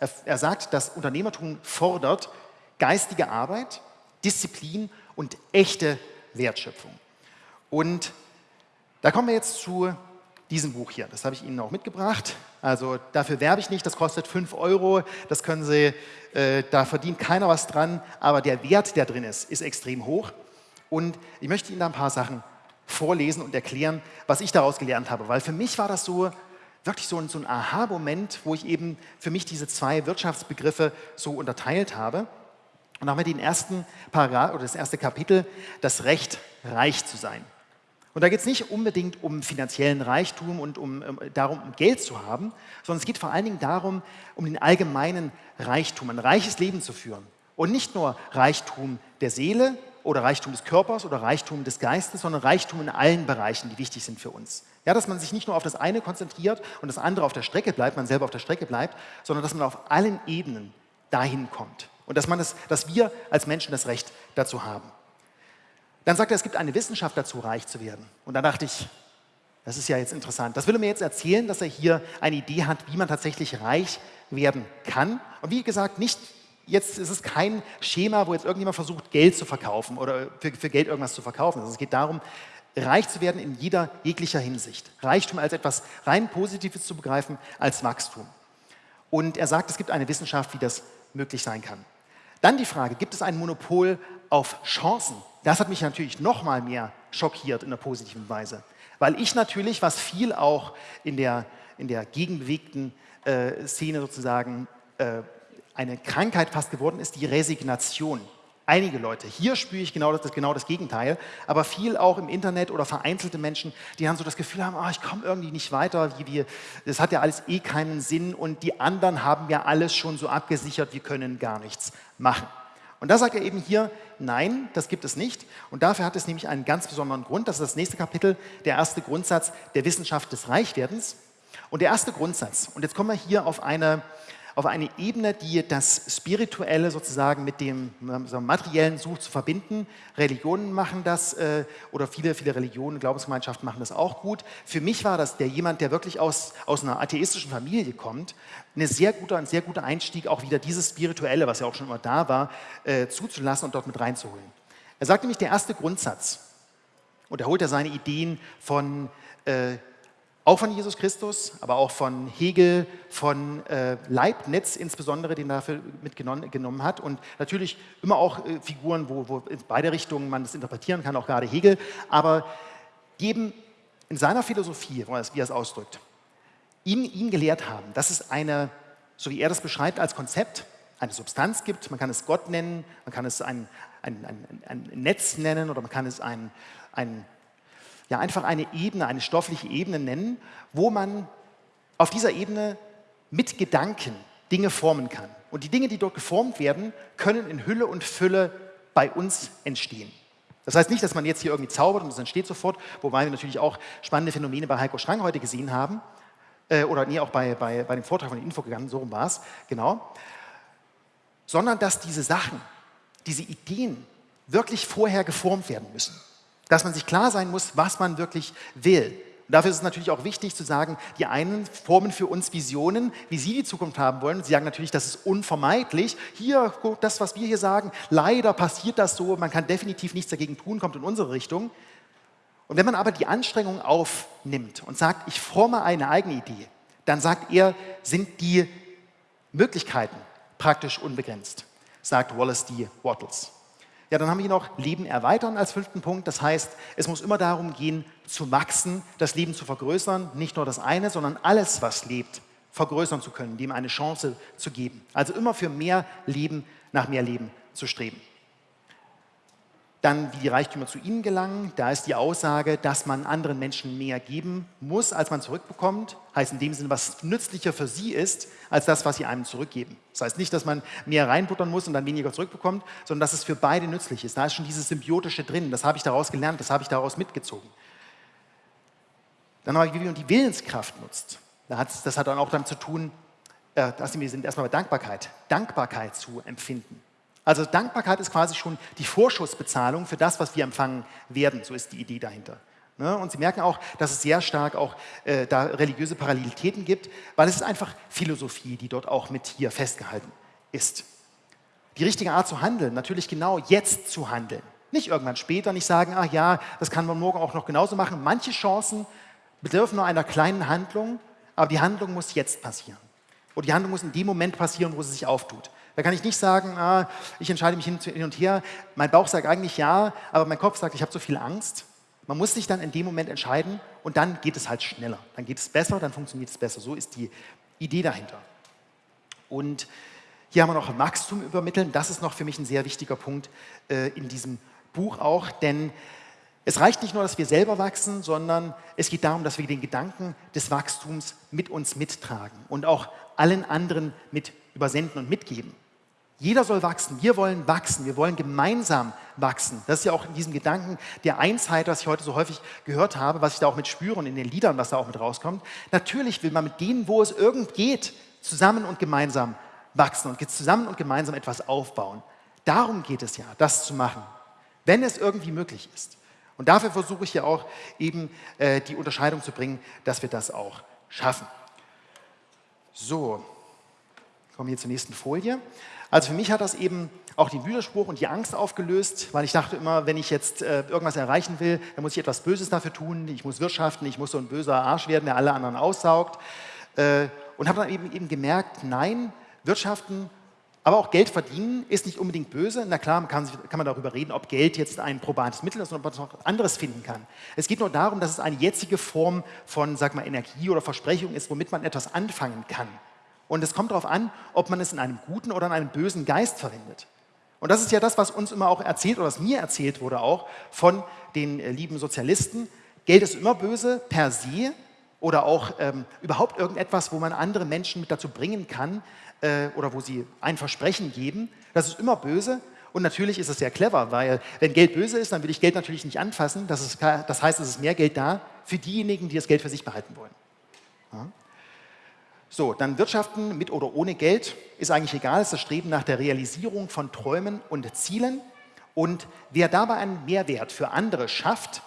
er, er sagt, das Unternehmertum fordert geistige Arbeit, Disziplin und echte Wertschöpfung. Und da kommen wir jetzt zu diesem Buch hier. Das habe ich Ihnen auch mitgebracht. Also dafür werbe ich nicht, das kostet 5 Euro, das können Sie, äh, da verdient keiner was dran, aber der Wert, der drin ist, ist extrem hoch. Und ich möchte Ihnen da ein paar Sachen vorlesen und erklären, was ich daraus gelernt habe. Weil für mich war das so wirklich so ein, so ein Aha-Moment, wo ich eben für mich diese zwei Wirtschaftsbegriffe so unterteilt habe. Und da haben wir den ersten Paragraph oder das erste Kapitel, das Recht, reich zu sein. Und da geht es nicht unbedingt um finanziellen Reichtum und um, um, darum, um Geld zu haben, sondern es geht vor allen Dingen darum, um den allgemeinen Reichtum, ein reiches Leben zu führen. Und nicht nur Reichtum der Seele, oder Reichtum des Körpers oder Reichtum des Geistes, sondern Reichtum in allen Bereichen, die wichtig sind für uns. Ja, dass man sich nicht nur auf das eine konzentriert und das andere auf der Strecke bleibt, man selber auf der Strecke bleibt, sondern dass man auf allen Ebenen dahin kommt. Und dass, man das, dass wir als Menschen das Recht dazu haben. Dann sagt er, es gibt eine Wissenschaft dazu, reich zu werden. Und da dachte ich, das ist ja jetzt interessant. Das will er mir jetzt erzählen, dass er hier eine Idee hat, wie man tatsächlich reich werden kann. Und wie gesagt, nicht jetzt ist es kein Schema, wo jetzt irgendjemand versucht, Geld zu verkaufen oder für, für Geld irgendwas zu verkaufen. Also es geht darum, reich zu werden in jeder jeglicher Hinsicht. Reichtum als etwas rein Positives zu begreifen, als Wachstum. Und er sagt, es gibt eine Wissenschaft, wie das möglich sein kann. Dann die Frage, gibt es ein Monopol auf Chancen? Das hat mich natürlich noch mal mehr schockiert in der positiven Weise. Weil ich natürlich, was viel auch in der, in der gegenbewegten äh, Szene sozusagen äh, eine Krankheit fast geworden ist, die Resignation. Einige Leute. Hier spüre ich genau das, genau das Gegenteil, aber viel auch im Internet oder vereinzelte Menschen, die dann so das Gefühl haben, oh, ich komme irgendwie nicht weiter, wie wir, das hat ja alles eh keinen Sinn und die anderen haben ja alles schon so abgesichert, wir können gar nichts machen. Und da sagt er eben hier, nein, das gibt es nicht. Und dafür hat es nämlich einen ganz besonderen Grund. Das ist das nächste Kapitel, der erste Grundsatz der Wissenschaft des Reichwerdens. Und der erste Grundsatz, und jetzt kommen wir hier auf eine auf eine Ebene, die das Spirituelle sozusagen mit dem so Materiellen sucht zu verbinden. Religionen machen das äh, oder viele, viele Religionen, Glaubensgemeinschaften machen das auch gut. Für mich war das der jemand, der wirklich aus, aus einer atheistischen Familie kommt, eine sehr guter, ein sehr guter Einstieg, auch wieder dieses Spirituelle, was ja auch schon immer da war, äh, zuzulassen und dort mit reinzuholen. Er sagt nämlich, der erste Grundsatz, und er holt ja seine Ideen von äh, auch von Jesus Christus, aber auch von Hegel, von äh, Leibniz insbesondere, den er dafür mitgenommen hat. Und natürlich immer auch äh, Figuren, wo, wo in beide Richtungen man das interpretieren kann, auch gerade Hegel. Aber geben in seiner Philosophie, wie er es ausdrückt, ihm, ihn gelehrt haben, dass es eine, so wie er das beschreibt, als Konzept eine Substanz gibt. Man kann es Gott nennen, man kann es ein, ein, ein, ein Netz nennen oder man kann es ein, ein ja einfach eine Ebene, eine stoffliche Ebene nennen, wo man auf dieser Ebene mit Gedanken Dinge formen kann. Und die Dinge, die dort geformt werden, können in Hülle und Fülle bei uns entstehen. Das heißt nicht, dass man jetzt hier irgendwie zaubert und es entsteht sofort, wobei wir natürlich auch spannende Phänomene bei Heiko Strang heute gesehen haben. Äh, oder nee, auch bei, bei, bei dem Vortrag von Info gegangen, so rum war es, genau. Sondern dass diese Sachen, diese Ideen wirklich vorher geformt werden müssen dass man sich klar sein muss, was man wirklich will. Und dafür ist es natürlich auch wichtig zu sagen, die einen formen für uns Visionen, wie sie die Zukunft haben wollen. Sie sagen natürlich, das ist unvermeidlich. Hier, das, was wir hier sagen, leider passiert das so, man kann definitiv nichts dagegen tun, kommt in unsere Richtung. Und wenn man aber die Anstrengung aufnimmt und sagt, ich forme eine eigene Idee, dann sagt er, sind die Möglichkeiten praktisch unbegrenzt, sagt Wallace D. Wattles. Ja, dann haben wir noch Leben erweitern als fünften Punkt. Das heißt, es muss immer darum gehen, zu wachsen, das Leben zu vergrößern. Nicht nur das eine, sondern alles, was lebt, vergrößern zu können, dem eine Chance zu geben. Also immer für mehr Leben, nach mehr Leben zu streben. Dann, wie die Reichtümer zu ihnen gelangen. Da ist die Aussage, dass man anderen Menschen mehr geben muss, als man zurückbekommt. Heißt in dem Sinne, was nützlicher für sie ist, als das, was sie einem zurückgeben. Das heißt nicht, dass man mehr reinbuttern muss und dann weniger zurückbekommt, sondern dass es für beide nützlich ist. Da ist schon dieses Symbiotische drin. Das habe ich daraus gelernt, das habe ich daraus mitgezogen. Dann aber, wie man die Willenskraft nutzt. Das hat dann auch damit zu tun, äh, dass wir sind erstmal bei Dankbarkeit, Dankbarkeit zu empfinden. Also Dankbarkeit ist quasi schon die Vorschussbezahlung für das, was wir empfangen werden. So ist die Idee dahinter. Ne? Und Sie merken auch, dass es sehr stark auch äh, da religiöse Parallelitäten gibt, weil es ist einfach Philosophie, die dort auch mit hier festgehalten ist. Die richtige Art zu handeln, natürlich genau jetzt zu handeln. Nicht irgendwann später, nicht sagen, ach ja, das kann man morgen auch noch genauso machen. Manche Chancen bedürfen nur einer kleinen Handlung, aber die Handlung muss jetzt passieren. Und die Handlung muss in dem Moment passieren, wo sie sich auftut. Da kann ich nicht sagen, ah, ich entscheide mich hin, und her, mein Bauch sagt eigentlich ja, aber mein Kopf sagt, ich habe so viel Angst. Man muss sich dann in dem Moment entscheiden und dann geht es halt schneller. Dann geht es besser, dann funktioniert es besser. So ist die Idee dahinter. Und hier haben wir noch Wachstum übermitteln. Das ist noch für mich ein sehr wichtiger Punkt äh, in diesem Buch auch, denn es reicht nicht nur, dass wir selber wachsen, sondern es geht darum, dass wir den Gedanken des Wachstums mit uns mittragen und auch allen anderen mit übersenden und mitgeben. Jeder soll wachsen. Wir wollen wachsen. Wir wollen gemeinsam wachsen. Das ist ja auch in diesem Gedanken der Einheit, was ich heute so häufig gehört habe, was ich da auch mit spüre und in den Liedern, was da auch mit rauskommt. Natürlich will man mit denen, wo es irgend geht, zusammen und gemeinsam wachsen und zusammen und gemeinsam etwas aufbauen. Darum geht es ja, das zu machen, wenn es irgendwie möglich ist. Und dafür versuche ich ja auch eben äh, die Unterscheidung zu bringen, dass wir das auch schaffen. So, kommen wir zur nächsten Folie. Also für mich hat das eben auch den Widerspruch und die Angst aufgelöst, weil ich dachte immer, wenn ich jetzt äh, irgendwas erreichen will, dann muss ich etwas Böses dafür tun, ich muss wirtschaften, ich muss so ein böser Arsch werden, der alle anderen aussaugt. Äh, und habe dann eben, eben gemerkt, nein, Wirtschaften, aber auch Geld verdienen ist nicht unbedingt böse. Na klar, kann, kann man darüber reden, ob Geld jetzt ein probates Mittel ist oder ob man noch anderes finden kann. Es geht nur darum, dass es eine jetzige Form von, sag mal, Energie oder Versprechung ist, womit man etwas anfangen kann. Und es kommt darauf an, ob man es in einem guten oder in einem bösen Geist verwendet. Und das ist ja das, was uns immer auch erzählt oder was mir erzählt wurde auch von den äh, lieben Sozialisten. Geld ist immer böse per se oder auch ähm, überhaupt irgendetwas, wo man andere Menschen mit dazu bringen kann äh, oder wo sie ein Versprechen geben. Das ist immer böse. Und natürlich ist es sehr clever, weil wenn Geld böse ist, dann will ich Geld natürlich nicht anfassen. Das, ist, das heißt, es ist mehr Geld da für diejenigen, die das Geld für sich behalten wollen. Ja. So, dann Wirtschaften mit oder ohne Geld ist eigentlich egal, es ist das Streben nach der Realisierung von Träumen und Zielen. Und wer dabei einen Mehrwert für andere schafft,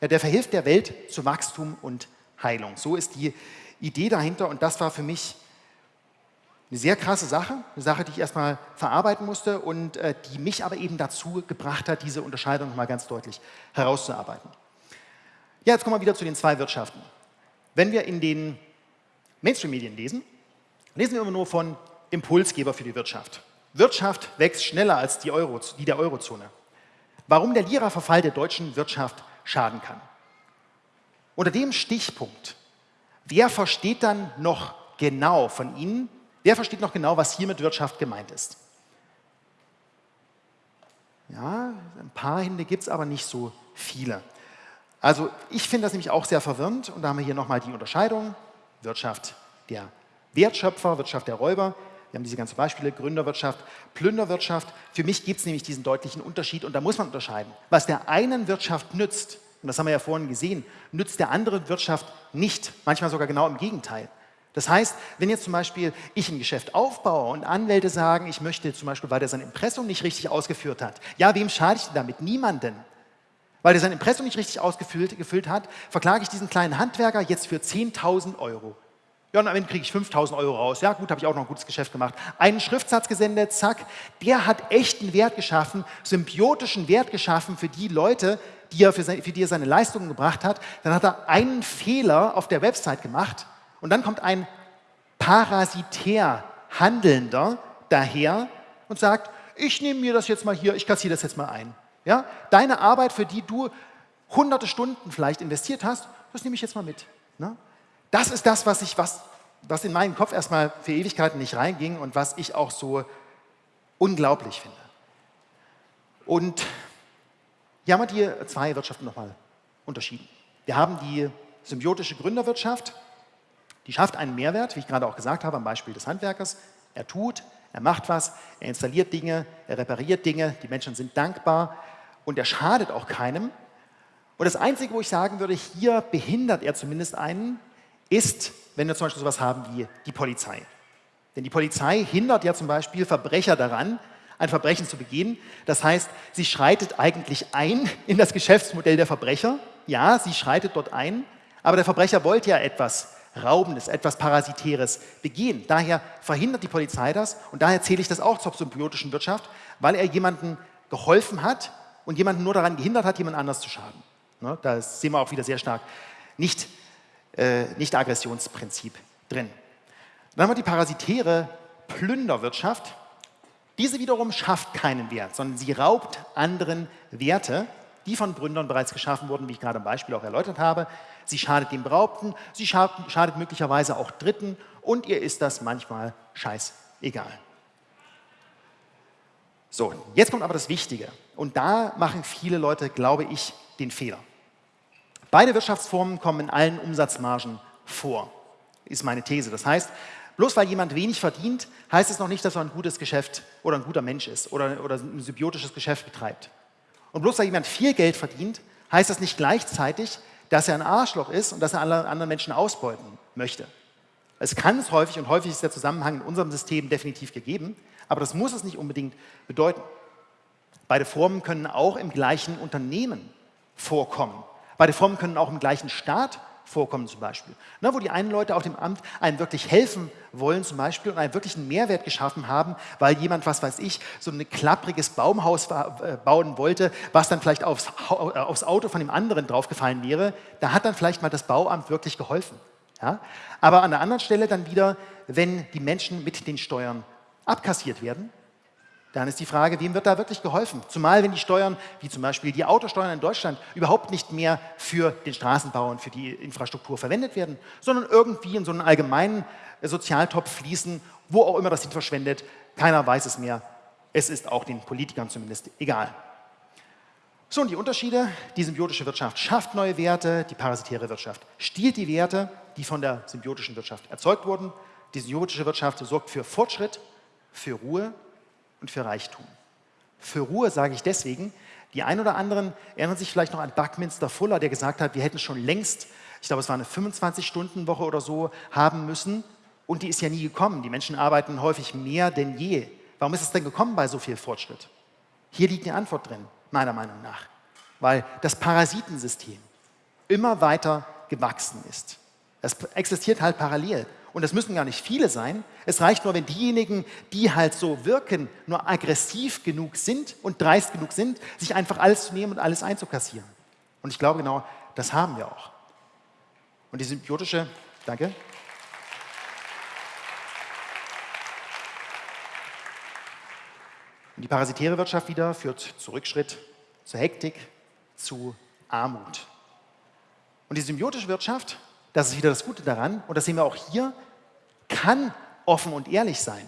der verhilft der Welt zu Wachstum und Heilung. So ist die Idee dahinter und das war für mich eine sehr krasse Sache, eine Sache, die ich erstmal verarbeiten musste und äh, die mich aber eben dazu gebracht hat, diese Unterscheidung mal ganz deutlich herauszuarbeiten. Ja, jetzt kommen wir wieder zu den zwei Wirtschaften. Wenn wir in den Mainstream-Medien lesen, lesen wir immer nur von Impulsgeber für die Wirtschaft. Wirtschaft wächst schneller als die, Euro, die der Eurozone. Warum der Lira-Verfall der deutschen Wirtschaft schaden kann. Unter dem Stichpunkt, wer versteht dann noch genau von Ihnen, wer versteht noch genau, was hier mit Wirtschaft gemeint ist? Ja, ein paar Hände gibt es, aber nicht so viele. Also ich finde das nämlich auch sehr verwirrend und da haben wir hier nochmal die Unterscheidung. Wirtschaft der Wertschöpfer, Wirtschaft der Räuber. Wir haben diese ganzen Beispiele, Gründerwirtschaft, Plünderwirtschaft. Für mich gibt es nämlich diesen deutlichen Unterschied und da muss man unterscheiden. Was der einen Wirtschaft nützt, und das haben wir ja vorhin gesehen, nützt der anderen Wirtschaft nicht, manchmal sogar genau im Gegenteil. Das heißt, wenn jetzt zum Beispiel ich ein Geschäft aufbaue und Anwälte sagen, ich möchte zum Beispiel, weil der sein Impressum nicht richtig ausgeführt hat, ja, wem schade ich denn damit? Niemanden. Weil er sein Impressum nicht richtig ausgefüllt gefüllt hat, verklage ich diesen kleinen Handwerker jetzt für 10.000 Euro. Ja, und am Ende kriege ich 5.000 Euro raus. Ja, gut, habe ich auch noch ein gutes Geschäft gemacht. Einen Schriftsatz gesendet, zack. Der hat echten Wert geschaffen, symbiotischen Wert geschaffen für die Leute, die er für, seine, für die er seine Leistungen gebracht hat. Dann hat er einen Fehler auf der Website gemacht und dann kommt ein parasitär Handelnder daher und sagt, ich nehme mir das jetzt mal hier, ich kassiere das jetzt mal ein. Ja? Deine Arbeit, für die du hunderte Stunden vielleicht investiert hast, das nehme ich jetzt mal mit. Ne? Das ist das, was, ich, was, was in meinen Kopf erstmal für Ewigkeiten nicht reinging und was ich auch so unglaublich finde. Und Hier haben wir die zwei Wirtschaften nochmal unterschieden. Wir haben die symbiotische Gründerwirtschaft, die schafft einen Mehrwert, wie ich gerade auch gesagt habe, am Beispiel des Handwerkers. Er tut, er macht was, er installiert Dinge, er repariert Dinge, die Menschen sind dankbar und er schadet auch keinem. Und das Einzige, wo ich sagen würde, hier behindert er zumindest einen, ist, wenn wir zum Beispiel sowas haben wie die Polizei. Denn die Polizei hindert ja zum Beispiel Verbrecher daran, ein Verbrechen zu begehen. Das heißt, sie schreitet eigentlich ein in das Geschäftsmodell der Verbrecher. Ja, sie schreitet dort ein, aber der Verbrecher wollte ja etwas Raubendes, etwas Parasitäres begehen. Daher verhindert die Polizei das und daher zähle ich das auch zur symbiotischen Wirtschaft, weil er jemandem geholfen hat und jemanden nur daran gehindert hat, jemand anders zu schaden. Ne, da sehen wir auch wieder sehr stark nicht, äh, nicht Aggressionsprinzip drin. Dann haben wir die parasitäre Plünderwirtschaft. Diese wiederum schafft keinen Wert, sondern sie raubt anderen Werte, die von Gründern bereits geschaffen wurden, wie ich gerade im Beispiel auch erläutert habe. Sie schadet dem Beraubten, sie schadet möglicherweise auch Dritten und ihr ist das manchmal scheißegal. So, jetzt kommt aber das Wichtige. Und da machen viele Leute, glaube ich, den Fehler. Beide Wirtschaftsformen kommen in allen Umsatzmargen vor, ist meine These. Das heißt, bloß weil jemand wenig verdient, heißt es noch nicht, dass er ein gutes Geschäft oder ein guter Mensch ist oder, oder ein symbiotisches Geschäft betreibt. Und bloß weil jemand viel Geld verdient, heißt das nicht gleichzeitig, dass er ein Arschloch ist und dass er alle anderen Menschen ausbeuten möchte. Es kann es häufig und häufig ist der Zusammenhang in unserem System definitiv gegeben, aber das muss es nicht unbedingt bedeuten. Beide Formen können auch im gleichen Unternehmen vorkommen. Beide Formen können auch im gleichen Staat vorkommen zum Beispiel. Na, wo die einen Leute auf dem Amt einem wirklich helfen wollen zum Beispiel und einen wirklichen Mehrwert geschaffen haben, weil jemand, was weiß ich, so ein klappriges Baumhaus äh, bauen wollte, was dann vielleicht aufs, äh, aufs Auto von dem anderen draufgefallen wäre, da hat dann vielleicht mal das Bauamt wirklich geholfen. Ja? Aber an der anderen Stelle dann wieder, wenn die Menschen mit den Steuern abkassiert werden, dann ist die Frage, wem wird da wirklich geholfen? Zumal wenn die Steuern, wie zum Beispiel die Autosteuern in Deutschland, überhaupt nicht mehr für den Straßenbau und für die Infrastruktur verwendet werden, sondern irgendwie in so einen allgemeinen Sozialtopf fließen, wo auch immer das hin verschwendet. Keiner weiß es mehr. Es ist auch den Politikern zumindest egal. So, und die Unterschiede. Die symbiotische Wirtschaft schafft neue Werte, die parasitäre Wirtschaft stiehlt die Werte, die von der symbiotischen Wirtschaft erzeugt wurden. Die symbiotische Wirtschaft sorgt für Fortschritt, für Ruhe und für Reichtum. Für Ruhe sage ich deswegen, die ein oder anderen erinnern sich vielleicht noch an Buckminster Fuller, der gesagt hat, wir hätten schon längst, ich glaube es war eine 25-Stunden-Woche oder so, haben müssen und die ist ja nie gekommen. Die Menschen arbeiten häufig mehr denn je. Warum ist es denn gekommen bei so viel Fortschritt? Hier liegt die Antwort drin, meiner Meinung nach. Weil das Parasitensystem immer weiter gewachsen ist. Es existiert halt parallel. Und es müssen gar nicht viele sein. Es reicht nur, wenn diejenigen, die halt so wirken, nur aggressiv genug sind und dreist genug sind, sich einfach alles zu nehmen und alles einzukassieren. Und ich glaube genau, das haben wir auch. Und die symbiotische, danke. Und die parasitäre Wirtschaft wieder führt zu Rückschritt, zu Hektik, zu Armut. Und die symbiotische Wirtschaft das ist wieder das Gute daran, und das sehen wir auch hier, kann offen und ehrlich sein.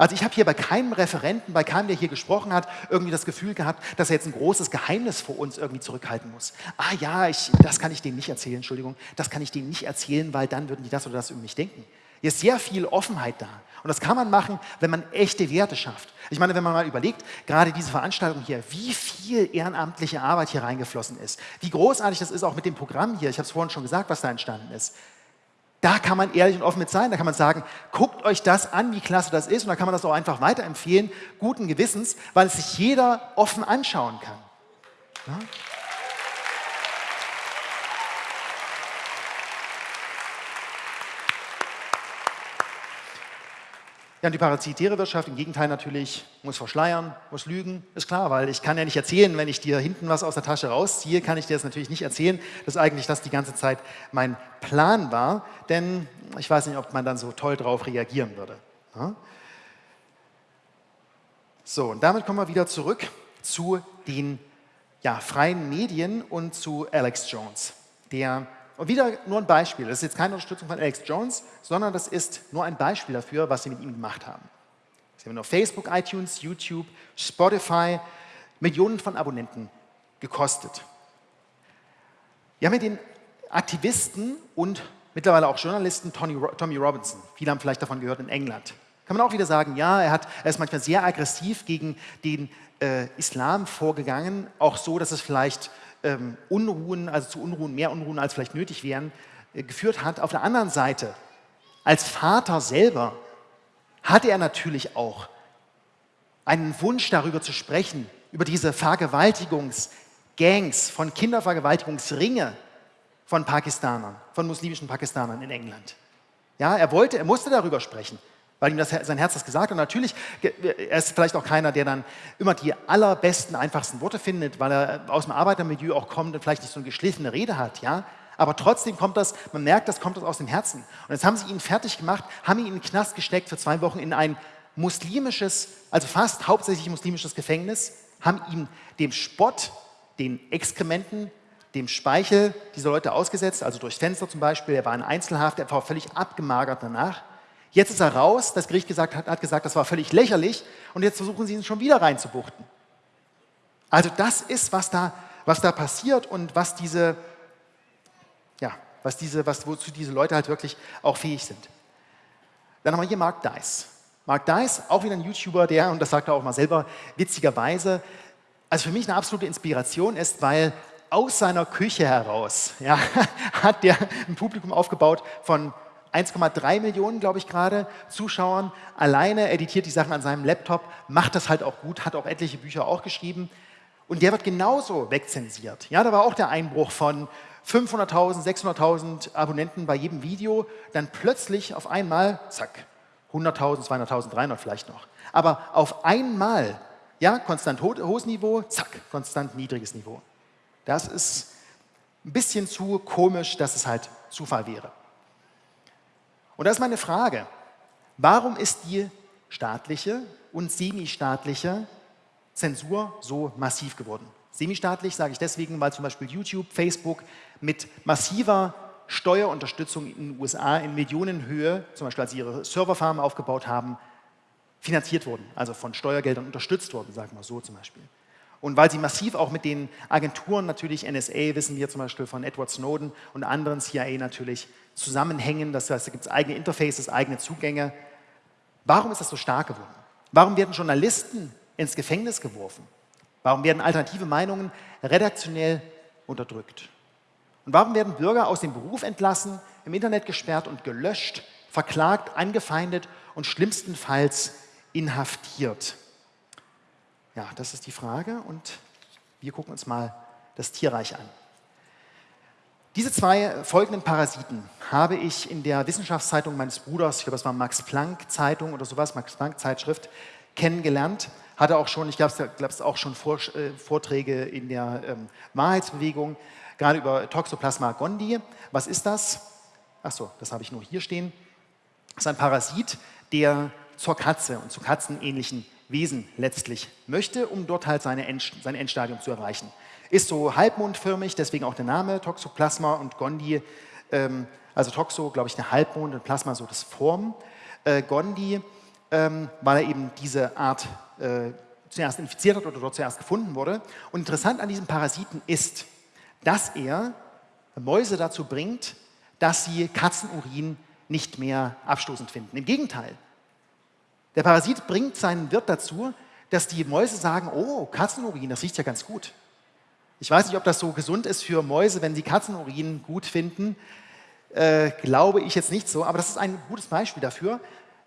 Also ich habe hier bei keinem Referenten, bei keinem, der hier gesprochen hat, irgendwie das Gefühl gehabt, dass er jetzt ein großes Geheimnis vor uns irgendwie zurückhalten muss. Ah ja, ich, das kann ich denen nicht erzählen, Entschuldigung, das kann ich denen nicht erzählen, weil dann würden die das oder das über mich denken. Hier ist sehr viel Offenheit da. Und das kann man machen, wenn man echte Werte schafft. Ich meine, wenn man mal überlegt, gerade diese Veranstaltung hier, wie viel ehrenamtliche Arbeit hier reingeflossen ist, wie großartig das ist auch mit dem Programm hier, ich habe es vorhin schon gesagt, was da entstanden ist. Da kann man ehrlich und offen mit sein, da kann man sagen, guckt euch das an, wie klasse das ist und dann kann man das auch einfach weiterempfehlen, guten Gewissens, weil es sich jeder offen anschauen kann. Ja? Die parasitäre Wirtschaft im Gegenteil natürlich muss verschleiern, muss lügen, ist klar, weil ich kann ja nicht erzählen, wenn ich dir hinten was aus der Tasche rausziehe, kann ich dir das natürlich nicht erzählen, dass eigentlich das die ganze Zeit mein Plan war, denn ich weiß nicht, ob man dann so toll drauf reagieren würde. Ja? So, und damit kommen wir wieder zurück zu den ja, freien Medien und zu Alex Jones, der und wieder nur ein Beispiel. Das ist jetzt keine Unterstützung von Alex Jones, sondern das ist nur ein Beispiel dafür, was sie mit ihm gemacht haben. Sie haben nur Facebook, iTunes, YouTube, Spotify, Millionen von Abonnenten gekostet. Wir haben hier den Aktivisten und mittlerweile auch Journalisten Tony, Tommy Robinson. Viele haben vielleicht davon gehört in England. Kann man auch wieder sagen, ja, er, hat, er ist manchmal sehr aggressiv gegen den äh, Islam vorgegangen, auch so, dass es vielleicht ähm, Unruhen, also zu Unruhen, mehr Unruhen als vielleicht nötig wären, äh, geführt hat. Auf der anderen Seite, als Vater selber, hatte er natürlich auch einen Wunsch darüber zu sprechen, über diese Vergewaltigungsgangs, von Kindervergewaltigungsringe von Pakistanern, von muslimischen Pakistanern in England. Ja, er wollte, er musste darüber sprechen, weil ihm das, sein Herz das gesagt hat. Und natürlich, er ist vielleicht auch keiner, der dann immer die allerbesten, einfachsten Worte findet, weil er aus dem Arbeitermilieu auch kommt und vielleicht nicht so eine geschliffene Rede hat, ja. Aber trotzdem kommt das, man merkt, das kommt das aus dem Herzen. Und jetzt haben sie ihn fertig gemacht, haben ihn in den Knast gesteckt für zwei Wochen in ein muslimisches, also fast hauptsächlich muslimisches Gefängnis, haben ihm dem Spott, den Exkrementen, dem Speichel dieser Leute ausgesetzt, also durchs Fenster zum Beispiel. Er war in Einzelhaft, er war völlig abgemagert danach. Jetzt ist er raus, das Gericht gesagt, hat, hat gesagt, das war völlig lächerlich und jetzt versuchen sie ihn schon wieder reinzubuchten. Also das ist, was da, was da passiert und was diese, ja, was diese, was, wozu diese Leute halt wirklich auch fähig sind. Dann haben wir hier Mark Dice. Mark Dice, auch wieder ein YouTuber, der, und das sagt er auch mal selber, witzigerweise, also für mich eine absolute Inspiration ist, weil aus seiner Küche heraus ja, hat der ein Publikum aufgebaut von 1,3 Millionen, glaube ich, gerade Zuschauern. Alleine editiert die Sachen an seinem Laptop, macht das halt auch gut, hat auch etliche Bücher auch geschrieben. Und der wird genauso wegzensiert. Ja, da war auch der Einbruch von 500.000, 600.000 Abonnenten bei jedem Video. Dann plötzlich auf einmal, zack, 100.000, 200.000, 300 vielleicht noch. Aber auf einmal, ja, konstant hohes Niveau, zack, konstant niedriges Niveau. Das ist ein bisschen zu komisch, dass es halt Zufall wäre. Und da ist meine Frage, warum ist die staatliche und semi-staatliche Zensur so massiv geworden? Semi-staatlich sage ich deswegen, weil zum Beispiel YouTube, Facebook mit massiver Steuerunterstützung in den USA in Millionenhöhe, zum Beispiel als sie ihre Serverfarmen aufgebaut haben, finanziert wurden, also von Steuergeldern unterstützt wurden, sagen wir so zum Beispiel. Und weil sie massiv auch mit den Agenturen, natürlich NSA, wissen wir zum Beispiel von Edward Snowden und anderen CIA natürlich, zusammenhängen. Das heißt, da gibt es eigene Interfaces, eigene Zugänge. Warum ist das so stark geworden? Warum werden Journalisten ins Gefängnis geworfen? Warum werden alternative Meinungen redaktionell unterdrückt? Und warum werden Bürger aus dem Beruf entlassen, im Internet gesperrt und gelöscht, verklagt, angefeindet und schlimmstenfalls inhaftiert? Ja, das ist die Frage und wir gucken uns mal das Tierreich an. Diese zwei folgenden Parasiten habe ich in der Wissenschaftszeitung meines Bruders, ich glaube, das war Max Planck Zeitung oder sowas, Max Planck Zeitschrift, kennengelernt. Hatte auch schon, ich glaube, es auch schon äh, Vorträge in der ähm, Wahrheitsbewegung, gerade über Toxoplasma gondii. Was ist das? Achso, das habe ich nur hier stehen. Das ist ein Parasit, der zur Katze und zu katzenähnlichen Wesen letztlich möchte, um dort halt seine End, sein Endstadium zu erreichen. Ist so halbmondförmig, deswegen auch der Name Toxoplasma und Gondi, ähm, also Toxo, glaube ich, eine Halbmond und Plasma so das Form. Äh, Gondi, ähm, weil er eben diese Art äh, zuerst infiziert hat oder dort zuerst gefunden wurde. Und interessant an diesem Parasiten ist, dass er Mäuse dazu bringt, dass sie Katzenurin nicht mehr abstoßend finden. Im Gegenteil, der Parasit bringt seinen Wirt dazu, dass die Mäuse sagen, oh, Katzenurin, das riecht ja ganz gut. Ich weiß nicht, ob das so gesund ist für Mäuse, wenn sie Katzenurin gut finden. Äh, glaube ich jetzt nicht so, aber das ist ein gutes Beispiel dafür,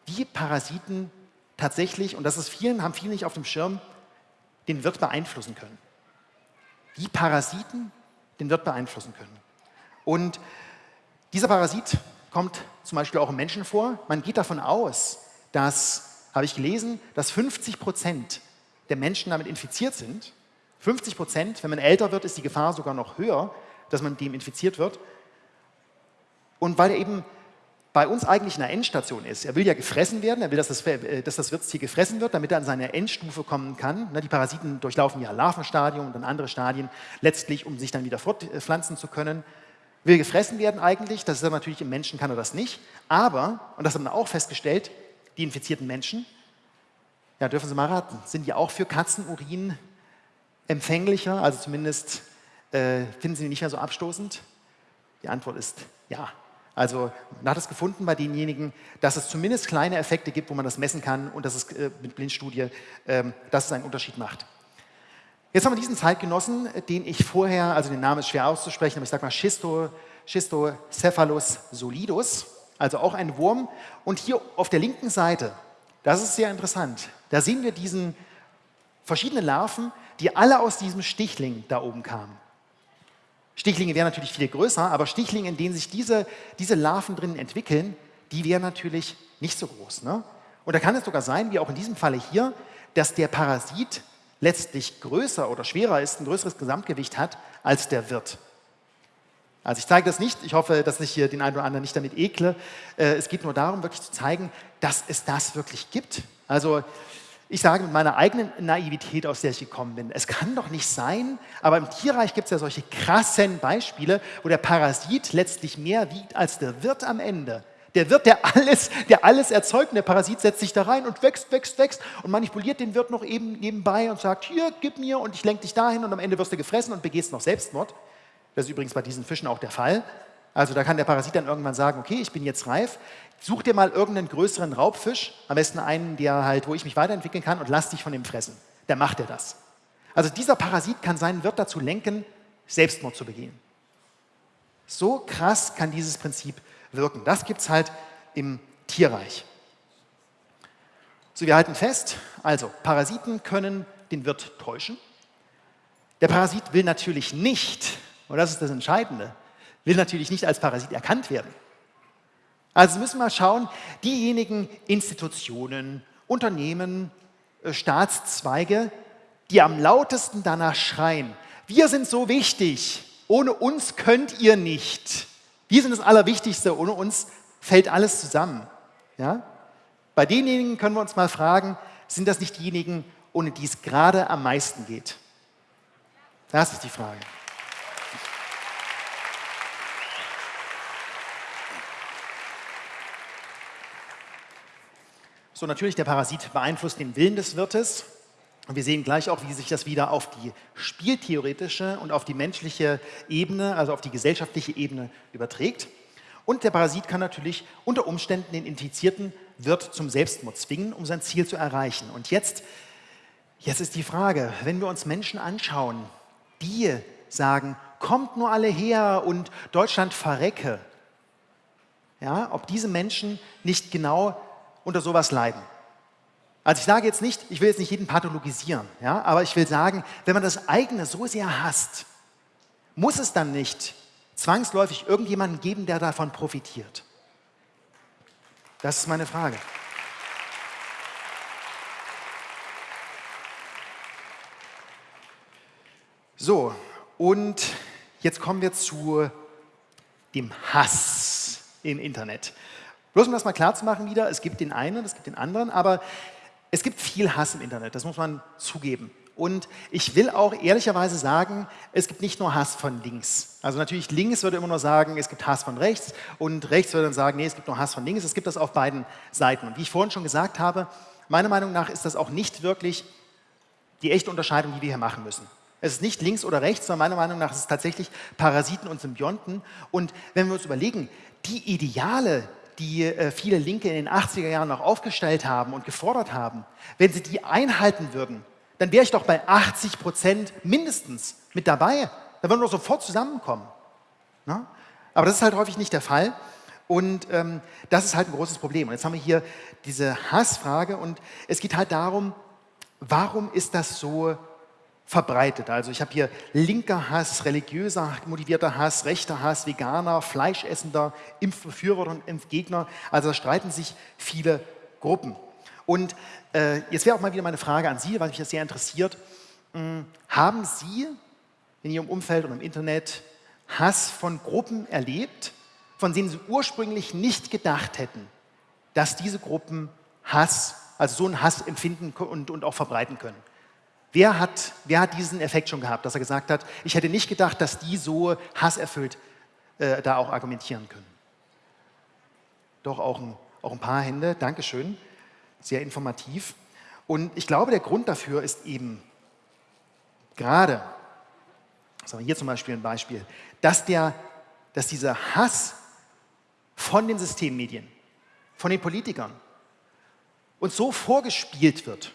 wie Parasiten tatsächlich, und das ist vielen, haben viele nicht auf dem Schirm, den Wirt beeinflussen können. Wie Parasiten den Wirt beeinflussen können. Und dieser Parasit kommt zum Beispiel auch im Menschen vor. Man geht davon aus, dass, habe ich gelesen, dass 50 Prozent der Menschen damit infiziert sind 50 Prozent, wenn man älter wird, ist die Gefahr sogar noch höher, dass man dem infiziert wird. Und weil er eben bei uns eigentlich in der Endstation ist. Er will ja gefressen werden, er will, dass das, äh, dass das Wirtstier gefressen wird, damit er an seine Endstufe kommen kann. Ne, die Parasiten durchlaufen ja Larvenstadium und dann andere Stadien, letztlich, um sich dann wieder fortpflanzen zu können. Will gefressen werden eigentlich, das ist aber natürlich im Menschen kann er das nicht. Aber, und das haben wir auch festgestellt, die infizierten Menschen, ja, dürfen Sie mal raten, sind ja auch für Katzenurin empfänglicher, also zumindest äh, finden Sie ihn nicht mehr so abstoßend? Die Antwort ist ja. Also man hat es gefunden bei denjenigen, dass es zumindest kleine Effekte gibt, wo man das messen kann und dass es äh, mit Blindstudie, äh, dass es einen Unterschied macht. Jetzt haben wir diesen Zeitgenossen, den ich vorher, also den Namen ist schwer auszusprechen, aber ich sage mal Schisto, Schistocephalus solidus, also auch ein Wurm. Und hier auf der linken Seite, das ist sehr interessant, da sehen wir diesen verschiedenen Larven, die alle aus diesem Stichling da oben kamen. Stichlinge wären natürlich viel größer, aber Stichlinge, in denen sich diese, diese Larven drinnen entwickeln, die wären natürlich nicht so groß. Ne? Und da kann es sogar sein, wie auch in diesem Falle hier, dass der Parasit letztlich größer oder schwerer ist, ein größeres Gesamtgewicht hat, als der Wirt. Also ich zeige das nicht, ich hoffe, dass ich hier den einen oder anderen nicht damit ekle. Äh, es geht nur darum, wirklich zu zeigen, dass es das wirklich gibt. Also ich sage mit meiner eigenen Naivität, aus der ich gekommen bin, es kann doch nicht sein, aber im Tierreich gibt es ja solche krassen Beispiele, wo der Parasit letztlich mehr wiegt als der Wirt am Ende. Der Wirt, der alles, der alles erzeugt, und der Parasit setzt sich da rein und wächst, wächst, wächst und manipuliert den Wirt noch eben nebenbei und sagt, hier, gib mir und ich lenke dich dahin und am Ende wirst du gefressen und begehst noch Selbstmord. Das ist übrigens bei diesen Fischen auch der Fall. Also da kann der Parasit dann irgendwann sagen, okay, ich bin jetzt reif, such dir mal irgendeinen größeren Raubfisch, am besten einen, der halt, wo ich mich weiterentwickeln kann und lass dich von dem fressen. Dann macht er das. Also dieser Parasit kann seinen Wirt dazu lenken, Selbstmord zu begehen. So krass kann dieses Prinzip wirken. Das gibt es halt im Tierreich. So, wir halten fest, also Parasiten können den Wirt täuschen. Der Parasit will natürlich nicht, und das ist das Entscheidende, will natürlich nicht als Parasit erkannt werden. Also müssen wir schauen, diejenigen Institutionen, Unternehmen, äh, Staatszweige, die am lautesten danach schreien, wir sind so wichtig, ohne uns könnt ihr nicht. Wir sind das Allerwichtigste, ohne uns fällt alles zusammen. Ja? Bei denjenigen können wir uns mal fragen, sind das nicht diejenigen, ohne die es gerade am meisten geht? Das ist die Frage. So, natürlich, der Parasit beeinflusst den Willen des Wirtes. Und wir sehen gleich auch, wie sich das wieder auf die spieltheoretische und auf die menschliche Ebene, also auf die gesellschaftliche Ebene überträgt. Und der Parasit kann natürlich unter Umständen den infizierten Wirt zum Selbstmord zwingen, um sein Ziel zu erreichen. Und jetzt, jetzt ist die Frage, wenn wir uns Menschen anschauen, die sagen, kommt nur alle her und Deutschland verrecke, ja, ob diese Menschen nicht genau unter sowas leiden. Also ich sage jetzt nicht, ich will jetzt nicht jeden pathologisieren, ja, aber ich will sagen, wenn man das eigene so sehr hasst, muss es dann nicht zwangsläufig irgendjemanden geben, der davon profitiert? Das ist meine Frage. So, und jetzt kommen wir zu dem Hass im Internet. Bloß um das mal klar zu machen wieder, es gibt den einen, es gibt den anderen, aber es gibt viel Hass im Internet, das muss man zugeben. Und ich will auch ehrlicherweise sagen, es gibt nicht nur Hass von links. Also natürlich links würde immer nur sagen, es gibt Hass von rechts und rechts würde dann sagen, nee, es gibt nur Hass von links. Es gibt das auf beiden Seiten. Und wie ich vorhin schon gesagt habe, meiner Meinung nach ist das auch nicht wirklich die echte Unterscheidung, die wir hier machen müssen. Es ist nicht links oder rechts, sondern meiner Meinung nach ist es tatsächlich Parasiten und Symbionten. Und wenn wir uns überlegen, die Ideale, die äh, viele Linke in den 80er Jahren noch aufgestellt haben und gefordert haben, wenn sie die einhalten würden, dann wäre ich doch bei 80 Prozent mindestens mit dabei. Da würden wir sofort zusammenkommen. Na? Ne? Aber das ist halt häufig nicht der Fall. Und ähm, das ist halt ein großes Problem. Und jetzt haben wir hier diese Hassfrage und es geht halt darum, warum ist das so verbreitet. Also ich habe hier linker Hass, religiöser motivierter Hass, rechter Hass, Veganer, Fleischessender, Impfbefürworter und Impfgegner. Also da streiten sich viele Gruppen. Und äh, jetzt wäre auch mal wieder meine Frage an Sie, weil mich das sehr interessiert. Hm, haben Sie in Ihrem Umfeld und im Internet Hass von Gruppen erlebt, von denen Sie ursprünglich nicht gedacht hätten, dass diese Gruppen Hass, also so einen Hass empfinden und, und auch verbreiten können? Wer hat, wer hat diesen Effekt schon gehabt, dass er gesagt hat, ich hätte nicht gedacht, dass die so hasserfüllt äh, da auch argumentieren können? Doch auch ein, auch ein paar Hände, Dankeschön, sehr informativ. Und ich glaube, der Grund dafür ist eben gerade, sagen wir hier zum Beispiel ein Beispiel, dass, der, dass dieser Hass von den Systemmedien, von den Politikern uns so vorgespielt wird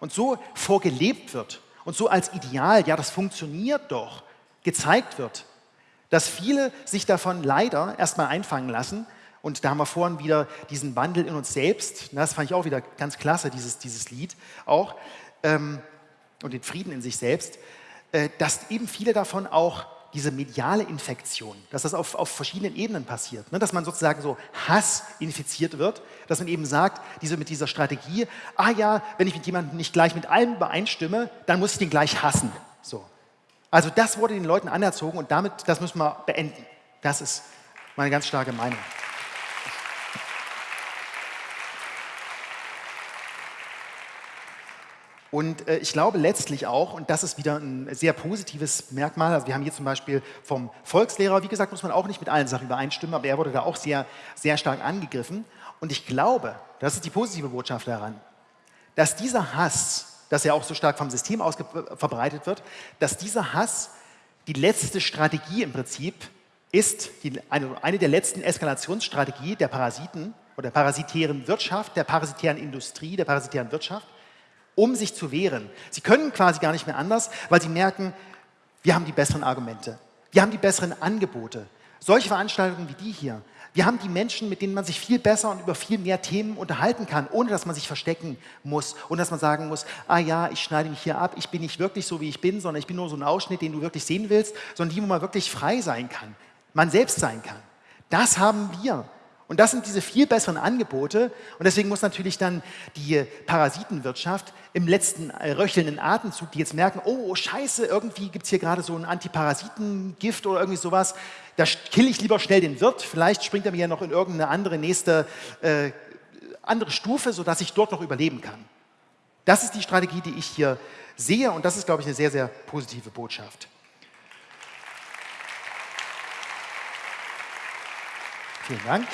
und so vorgelebt wird und so als Ideal, ja, das funktioniert doch, gezeigt wird, dass viele sich davon leider erstmal einfangen lassen. Und da haben wir vorhin wieder diesen Wandel in uns selbst. Das fand ich auch wieder ganz klasse, dieses, dieses Lied auch. Ähm, und den Frieden in sich selbst. Äh, dass eben viele davon auch diese mediale Infektion, dass das auf, auf verschiedenen Ebenen passiert, ne? dass man sozusagen so Hass infiziert wird, dass man eben sagt, diese, mit dieser Strategie, ah ja, wenn ich mit jemandem nicht gleich mit allem übereinstimme, dann muss ich den gleich hassen. So. Also das wurde den Leuten anerzogen und damit, das müssen wir beenden. Das ist meine ganz starke Meinung. Und äh, ich glaube letztlich auch, und das ist wieder ein sehr positives Merkmal, also wir haben hier zum Beispiel vom Volkslehrer, wie gesagt, muss man auch nicht mit allen Sachen übereinstimmen, aber er wurde da auch sehr, sehr stark angegriffen. Und ich glaube, das ist die positive Botschaft daran, dass dieser Hass, dass er auch so stark vom System aus verbreitet wird, dass dieser Hass die letzte Strategie im Prinzip ist, die, eine, eine der letzten Eskalationsstrategien der Parasiten oder der parasitären Wirtschaft, der parasitären Industrie, der parasitären Wirtschaft, um sich zu wehren. Sie können quasi gar nicht mehr anders, weil sie merken, wir haben die besseren Argumente, wir haben die besseren Angebote. Solche Veranstaltungen wie die hier, wir haben die Menschen, mit denen man sich viel besser und über viel mehr Themen unterhalten kann, ohne dass man sich verstecken muss und dass man sagen muss, ah ja, ich schneide mich hier ab, ich bin nicht wirklich so, wie ich bin, sondern ich bin nur so ein Ausschnitt, den du wirklich sehen willst, sondern die, wo man wirklich frei sein kann, man selbst sein kann. Das haben wir. Und das sind diese viel besseren Angebote. Und deswegen muss natürlich dann die Parasitenwirtschaft im letzten äh, röchelnden Atemzug, die jetzt merken, oh scheiße, irgendwie gibt es hier gerade so ein Antiparasitengift oder irgendwie sowas, da kill ich lieber schnell den Wirt, vielleicht springt er mir ja noch in irgendeine andere nächste äh, andere Stufe, sodass ich dort noch überleben kann. Das ist die Strategie, die ich hier sehe und das ist, glaube ich, eine sehr, sehr positive Botschaft. Vielen Dank.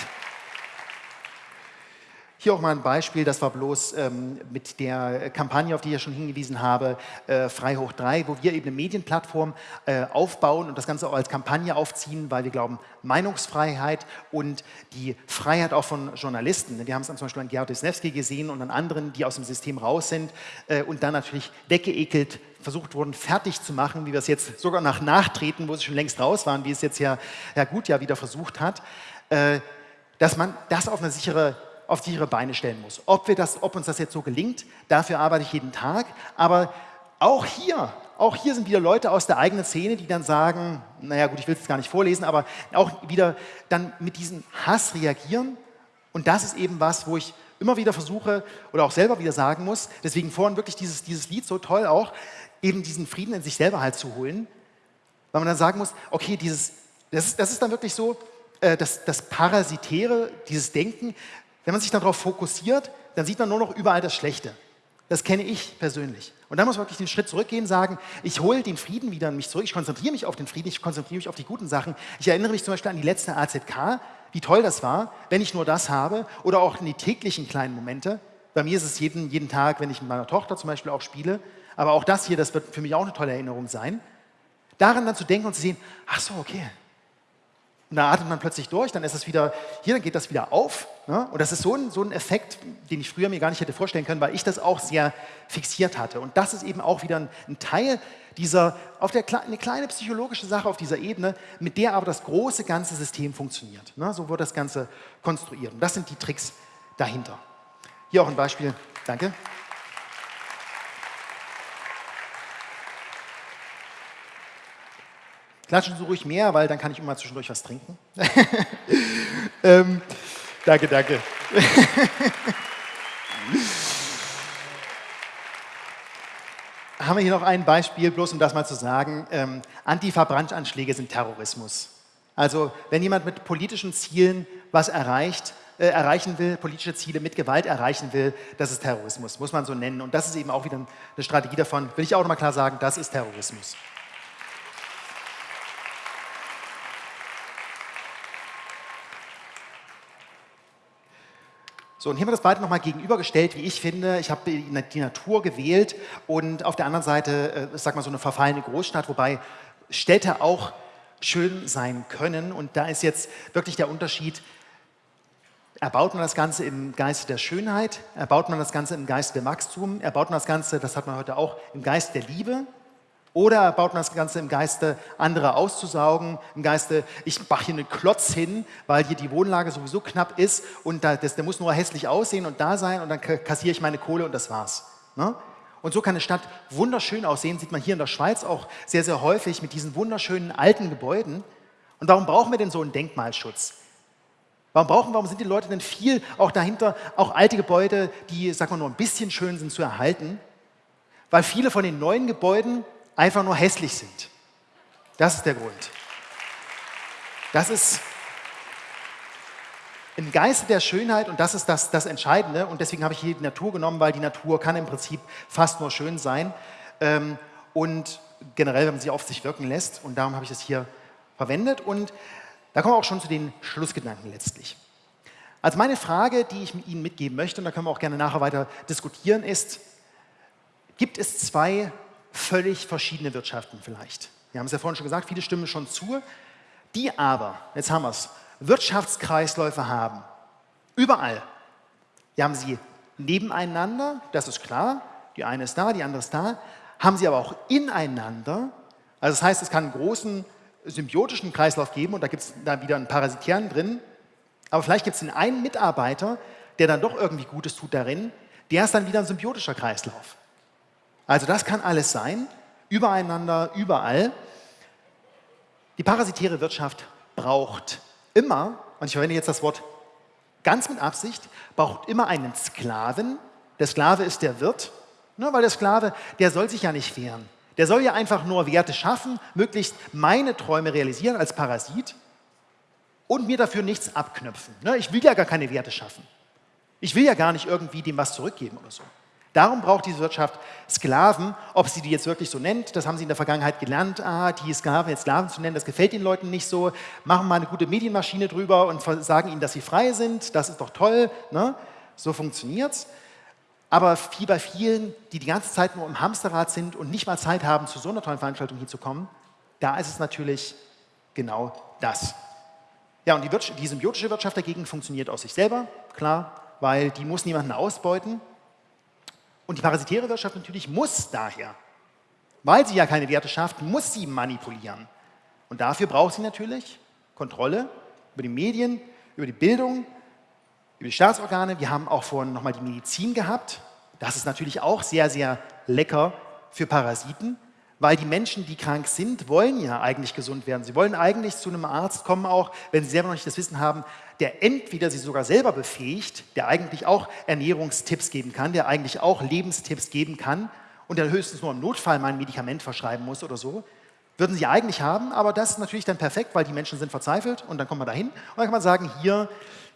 Hier auch mal ein Beispiel, das war bloß ähm, mit der Kampagne, auf die ich ja schon hingewiesen habe, äh, Frei hoch 3, wo wir eben eine Medienplattform äh, aufbauen und das Ganze auch als Kampagne aufziehen, weil wir glauben, Meinungsfreiheit und die Freiheit auch von Journalisten. Wir haben es zum Beispiel an Gerhard Wisniewski gesehen und an anderen, die aus dem System raus sind äh, und dann natürlich weggeekelt versucht wurden, fertig zu machen, wie wir es jetzt sogar nach Nachtreten, wo sie schon längst raus waren, wie es jetzt ja Herr ja wieder versucht hat, äh, dass man das auf eine sichere auf sichere Beine stellen muss. Ob, wir das, ob uns das jetzt so gelingt, dafür arbeite ich jeden Tag. Aber auch hier, auch hier sind wieder Leute aus der eigenen Szene, die dann sagen, naja gut, ich will es gar nicht vorlesen, aber auch wieder dann mit diesem Hass reagieren. Und das ist eben was, wo ich immer wieder versuche oder auch selber wieder sagen muss, deswegen vorhin wirklich dieses, dieses Lied so toll auch, eben diesen Frieden in sich selber halt zu holen, weil man dann sagen muss, okay, dieses, das, das ist dann wirklich so, äh, das, das Parasitäre, dieses Denken, wenn man sich darauf fokussiert, dann sieht man nur noch überall das Schlechte. Das kenne ich persönlich. Und dann muss man wirklich den Schritt zurückgehen sagen, ich hole den Frieden wieder in mich zurück, ich konzentriere mich auf den Frieden, ich konzentriere mich auf die guten Sachen. Ich erinnere mich zum Beispiel an die letzte AZK, wie toll das war, wenn ich nur das habe oder auch in die täglichen kleinen Momente. Bei mir ist es jeden, jeden Tag, wenn ich mit meiner Tochter zum Beispiel auch spiele, aber auch das hier, das wird für mich auch eine tolle Erinnerung sein. Daran dann zu denken und zu sehen, ach so, okay, und da atmet man plötzlich durch, dann ist es wieder, hier, dann geht das wieder auf. Ne? Und das ist so ein, so ein Effekt, den ich früher mir gar nicht hätte vorstellen können, weil ich das auch sehr fixiert hatte. Und das ist eben auch wieder ein, ein Teil dieser, auf der, eine kleine psychologische Sache auf dieser Ebene, mit der aber das große ganze System funktioniert. Ne? So wird das Ganze konstruiert. Und das sind die Tricks dahinter. Hier auch ein Beispiel. Danke. Klatschen Sie ruhig mehr, weil dann kann ich immer zwischendurch was trinken. ähm, danke, danke. Haben wir hier noch ein Beispiel, bloß um das mal zu sagen. Ähm, Antifa-Brandanschläge sind Terrorismus. Also wenn jemand mit politischen Zielen was erreicht, äh, erreichen will, politische Ziele mit Gewalt erreichen will, das ist Terrorismus, muss man so nennen. Und das ist eben auch wieder eine Strategie davon, will ich auch nochmal klar sagen, das ist Terrorismus. So, und hier haben wir das beide nochmal gegenübergestellt, wie ich finde. Ich habe die Natur gewählt und auf der anderen Seite, äh, sag mal, so eine verfallene Großstadt, wobei Städte auch schön sein können. Und da ist jetzt wirklich der Unterschied, erbaut man das Ganze im Geist der Schönheit, erbaut man das Ganze im Geist der Wachstum, erbaut man das Ganze, das hat man heute auch, im Geist der Liebe oder baut man das Ganze im Geiste, andere auszusaugen, im Geiste, ich mache hier einen Klotz hin, weil hier die Wohnlage sowieso knapp ist und da, das, der muss nur hässlich aussehen und da sein und dann kassiere ich meine Kohle und das war's. Ne? Und so kann eine Stadt wunderschön aussehen, sieht man hier in der Schweiz auch sehr, sehr häufig mit diesen wunderschönen alten Gebäuden. Und warum brauchen wir denn so einen Denkmalschutz? Warum brauchen, warum sind die Leute denn viel auch dahinter, auch alte Gebäude, die, sag mal, nur ein bisschen schön sind zu erhalten? Weil viele von den neuen Gebäuden einfach nur hässlich sind. Das ist der Grund. Das ist im Geiste der Schönheit und das ist das, das Entscheidende und deswegen habe ich hier die Natur genommen, weil die Natur kann im Prinzip fast nur schön sein ähm, und generell, wenn man sie auf sich wirken lässt und darum habe ich das hier verwendet und da kommen wir auch schon zu den Schlussgedanken letztlich. Also meine Frage, die ich Ihnen mitgeben möchte und da können wir auch gerne nachher weiter diskutieren, ist, gibt es zwei völlig verschiedene Wirtschaften vielleicht. Wir haben es ja vorhin schon gesagt, viele stimmen schon zu, die aber, jetzt haben wir es, Wirtschaftskreisläufe haben. Überall. Die haben sie nebeneinander, das ist klar, die eine ist da, die andere ist da, haben sie aber auch ineinander. Also das heißt, es kann einen großen symbiotischen Kreislauf geben und da gibt es dann wieder einen parasitären drin. Aber vielleicht gibt es den einen Mitarbeiter, der dann doch irgendwie Gutes tut darin, der ist dann wieder ein symbiotischer Kreislauf. Also das kann alles sein, übereinander, überall. Die parasitäre Wirtschaft braucht immer, und ich verwende jetzt das Wort ganz mit Absicht, braucht immer einen Sklaven. Der Sklave ist der Wirt, ne, weil der Sklave, der soll sich ja nicht wehren. Der soll ja einfach nur Werte schaffen, möglichst meine Träume realisieren als Parasit und mir dafür nichts abknöpfen. Ne, ich will ja gar keine Werte schaffen. Ich will ja gar nicht irgendwie dem was zurückgeben oder so. Darum braucht diese Wirtschaft Sklaven. Ob sie die jetzt wirklich so nennt, das haben sie in der Vergangenheit gelernt. Ah, die Sklaven jetzt Sklaven zu nennen, das gefällt den Leuten nicht so. Machen mal eine gute Medienmaschine drüber und sagen ihnen, dass sie frei sind. Das ist doch toll. Ne? So funktioniert es. Aber wie bei vielen, die die ganze Zeit nur im Hamsterrad sind und nicht mal Zeit haben, zu so einer tollen Veranstaltung hier zu kommen, da ist es natürlich genau das. Ja, und die, die symbiotische Wirtschaft dagegen funktioniert aus sich selber, klar, weil die muss niemanden ausbeuten. Und die parasitäre Wirtschaft natürlich muss daher, weil sie ja keine Werte schafft, muss sie manipulieren. Und dafür braucht sie natürlich Kontrolle über die Medien, über die Bildung, über die Staatsorgane. Wir haben auch vorhin nochmal die Medizin gehabt. Das ist natürlich auch sehr, sehr lecker für Parasiten weil die Menschen, die krank sind, wollen ja eigentlich gesund werden. Sie wollen eigentlich zu einem Arzt kommen, auch wenn sie selber noch nicht das Wissen haben, der entweder sie sogar selber befähigt, der eigentlich auch Ernährungstipps geben kann, der eigentlich auch Lebenstipps geben kann und der höchstens nur im Notfall mal ein Medikament verschreiben muss oder so. Würden sie eigentlich haben, aber das ist natürlich dann perfekt, weil die Menschen sind verzweifelt und dann kommt man dahin und dann kann man sagen, hier,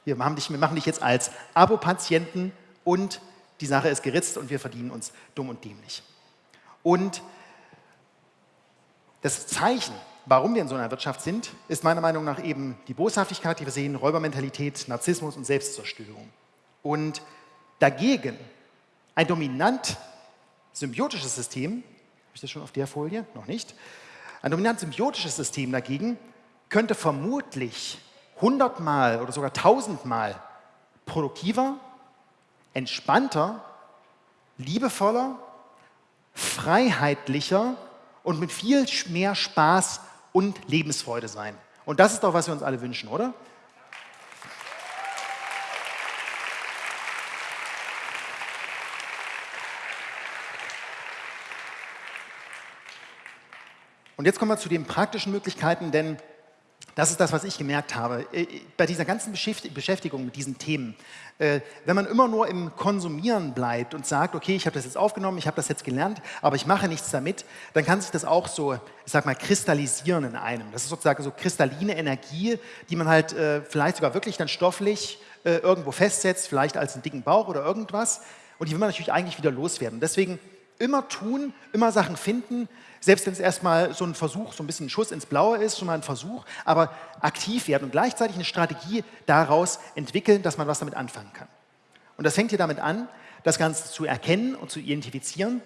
wir machen dich, wir machen dich jetzt als Abo-Patienten und die Sache ist geritzt und wir verdienen uns dumm und dämlich. Und das Zeichen, warum wir in so einer Wirtschaft sind, ist meiner Meinung nach eben die Boshaftigkeit, die wir sehen, Räubermentalität, Narzissmus und Selbstzerstörung. Und dagegen ein dominant symbiotisches System, habe ich das schon auf der Folie? Noch nicht. Ein dominant symbiotisches System dagegen könnte vermutlich hundertmal oder sogar tausendmal produktiver, entspannter, liebevoller, freiheitlicher und mit viel mehr Spaß und Lebensfreude sein. Und das ist doch, was wir uns alle wünschen, oder? Und jetzt kommen wir zu den praktischen Möglichkeiten, denn das ist das, was ich gemerkt habe. Äh, bei dieser ganzen Beschäftigung mit diesen Themen, äh, wenn man immer nur im Konsumieren bleibt und sagt, okay, ich habe das jetzt aufgenommen, ich habe das jetzt gelernt, aber ich mache nichts damit, dann kann sich das auch so, ich sag mal, kristallisieren in einem. Das ist sozusagen so kristalline Energie, die man halt äh, vielleicht sogar wirklich dann stofflich irgendwo festsetzt, vielleicht als einen dicken Bauch oder irgendwas. Und die will man natürlich eigentlich wieder loswerden. Deswegen immer tun, immer Sachen finden, selbst wenn es erstmal so ein Versuch, so ein bisschen ein Schuss ins Blaue ist, schon mal ein Versuch, aber aktiv werden und gleichzeitig eine Strategie daraus entwickeln, dass man was damit anfangen kann. Und das fängt hier damit an, das Ganze zu erkennen und zu identifizieren.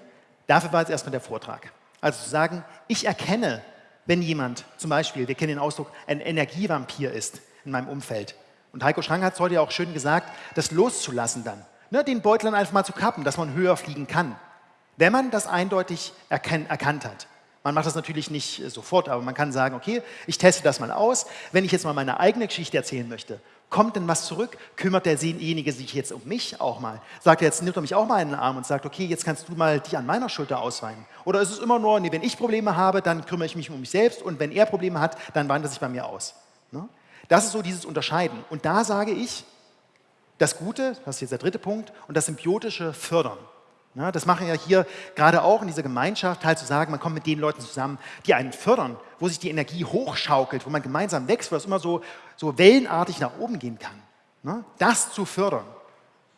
Dafür war jetzt erstmal der Vortrag. Also zu sagen, ich erkenne, wenn jemand zum Beispiel, wir kennen den Ausdruck, ein Energievampir ist in meinem Umfeld. Und Heiko Schrang hat es heute ja auch schön gesagt, das loszulassen dann. Ne, den Beutel dann einfach mal zu kappen, dass man höher fliegen kann. Wenn man das eindeutig erkannt hat. Man macht das natürlich nicht äh, sofort, aber man kann sagen, okay, ich teste das mal aus. Wenn ich jetzt mal meine eigene Geschichte erzählen möchte, kommt denn was zurück? Kümmert derjenige sich jetzt um mich auch mal? Sagt er jetzt, nimmt er mich auch mal in den Arm und sagt, okay, jetzt kannst du mal dich an meiner Schulter ausweinen? Oder ist es immer nur, nee, wenn ich Probleme habe, dann kümmere ich mich um mich selbst und wenn er Probleme hat, dann weint er sich bei mir aus. Ne? Das ist so dieses Unterscheiden. Und da sage ich, das Gute, das ist jetzt der dritte Punkt, und das symbiotische Fördern. Ja, das machen ja hier gerade auch in dieser Gemeinschaft, halt zu sagen, man kommt mit den Leuten zusammen, die einen fördern, wo sich die Energie hochschaukelt, wo man gemeinsam wächst, wo es immer so, so wellenartig nach oben gehen kann. Ne? Das zu fördern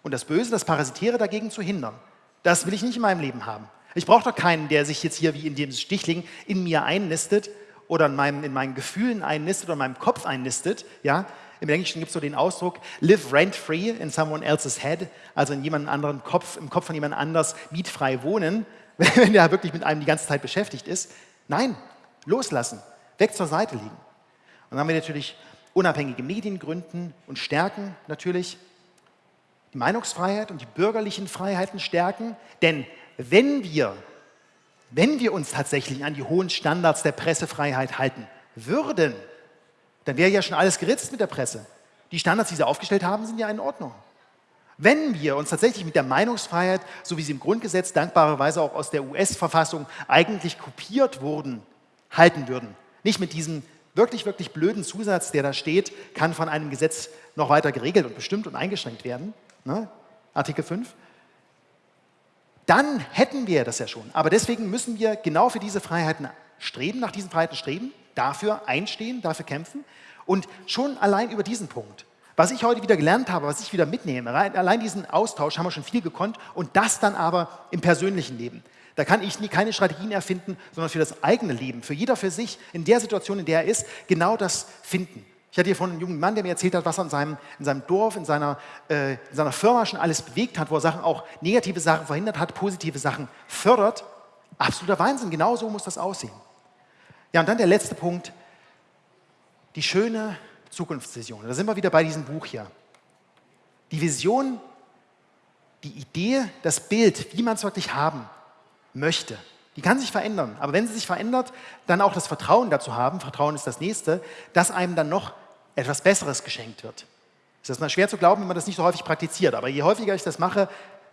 und das Böse, das Parasitäre dagegen zu hindern, das will ich nicht in meinem Leben haben. Ich brauche doch keinen, der sich jetzt hier wie in dem Stichling in mir einnistet oder in, meinem, in meinen Gefühlen einnistet oder in meinem Kopf einnistet, ja, im Englischen gibt es so den Ausdruck, live rent-free in someone else's head, also in jemand anderen Kopf, im Kopf von jemand anders mietfrei wohnen, wenn der wirklich mit einem die ganze Zeit beschäftigt ist. Nein, loslassen, weg zur Seite liegen. Und dann haben wir natürlich unabhängige Medien gründen und stärken natürlich, die Meinungsfreiheit und die bürgerlichen Freiheiten stärken, denn wenn wir, wenn wir uns tatsächlich an die hohen Standards der Pressefreiheit halten würden, dann wäre ja schon alles geritzt mit der Presse. Die Standards, die sie aufgestellt haben, sind ja in Ordnung. Wenn wir uns tatsächlich mit der Meinungsfreiheit, so wie sie im Grundgesetz dankbarerweise auch aus der US-Verfassung eigentlich kopiert wurden, halten würden, nicht mit diesem wirklich, wirklich blöden Zusatz, der da steht, kann von einem Gesetz noch weiter geregelt und bestimmt und eingeschränkt werden, ne? Artikel 5, dann hätten wir das ja schon. Aber deswegen müssen wir genau für diese Freiheiten streben, nach diesen Freiheiten streben dafür einstehen, dafür kämpfen. Und schon allein über diesen Punkt, was ich heute wieder gelernt habe, was ich wieder mitnehme, allein diesen Austausch haben wir schon viel gekonnt und das dann aber im persönlichen Leben. Da kann ich nie, keine Strategien erfinden, sondern für das eigene Leben, für jeder für sich, in der Situation, in der er ist, genau das finden. Ich hatte hier vorhin einen jungen Mann, der mir erzählt hat, was er in seinem, in seinem Dorf, in seiner, äh, in seiner Firma schon alles bewegt hat, wo er Sachen auch negative Sachen verhindert hat, positive Sachen fördert. Absoluter Wahnsinn, genau so muss das aussehen. Ja, und dann der letzte Punkt, die schöne Zukunftsvision. Da sind wir wieder bei diesem Buch hier. Die Vision, die Idee, das Bild, wie man es wirklich haben möchte, die kann sich verändern. Aber wenn sie sich verändert, dann auch das Vertrauen dazu haben, Vertrauen ist das Nächste, dass einem dann noch etwas Besseres geschenkt wird. Es ist mal schwer zu glauben, wenn man das nicht so häufig praktiziert. Aber je häufiger ich das mache,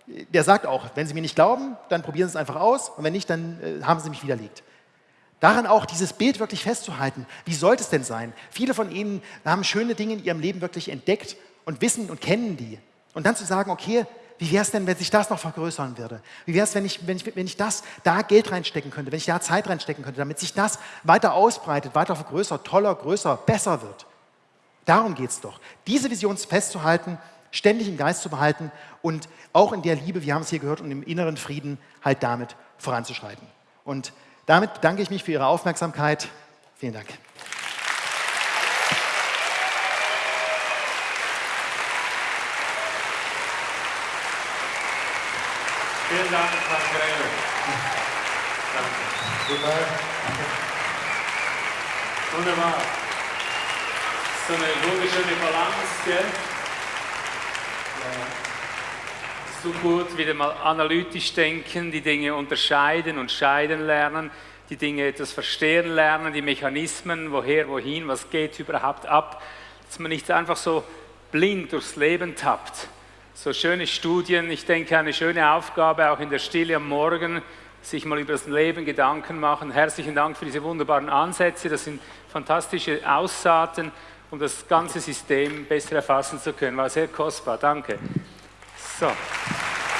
der sagt auch, wenn Sie mir nicht glauben, dann probieren Sie es einfach aus. Und wenn nicht, dann äh, haben Sie mich widerlegt. Daran auch dieses Bild wirklich festzuhalten. Wie sollte es denn sein? Viele von Ihnen haben schöne Dinge in ihrem Leben wirklich entdeckt und wissen und kennen die. Und dann zu sagen, okay, wie wäre es denn, wenn sich das noch vergrößern würde? Wie wäre es, wenn ich, wenn, ich, wenn ich das da Geld reinstecken könnte, wenn ich da Zeit reinstecken könnte, damit sich das weiter ausbreitet, weiter vergrößert, toller, größer, besser wird? Darum geht es doch. Diese Vision festzuhalten, ständig im Geist zu behalten und auch in der Liebe, wir haben es hier gehört, und im inneren Frieden halt damit voranzuschreiten. Und damit bedanke ich mich für Ihre Aufmerksamkeit. Vielen Dank. Vielen Dank, Frank Grelle. Danke. Super. Wunderbar. So eine wunderschöne Balance, gell? Ja so gut wieder mal analytisch denken, die Dinge unterscheiden und scheiden lernen, die Dinge etwas verstehen lernen, die Mechanismen, woher, wohin, was geht überhaupt ab, dass man nicht einfach so blind durchs Leben tappt. So schöne Studien, ich denke eine schöne Aufgabe auch in der Stille am Morgen, sich mal über das Leben Gedanken machen. Herzlichen Dank für diese wunderbaren Ansätze, das sind fantastische Aussaaten, um das ganze System besser erfassen zu können. War sehr kostbar, danke. した。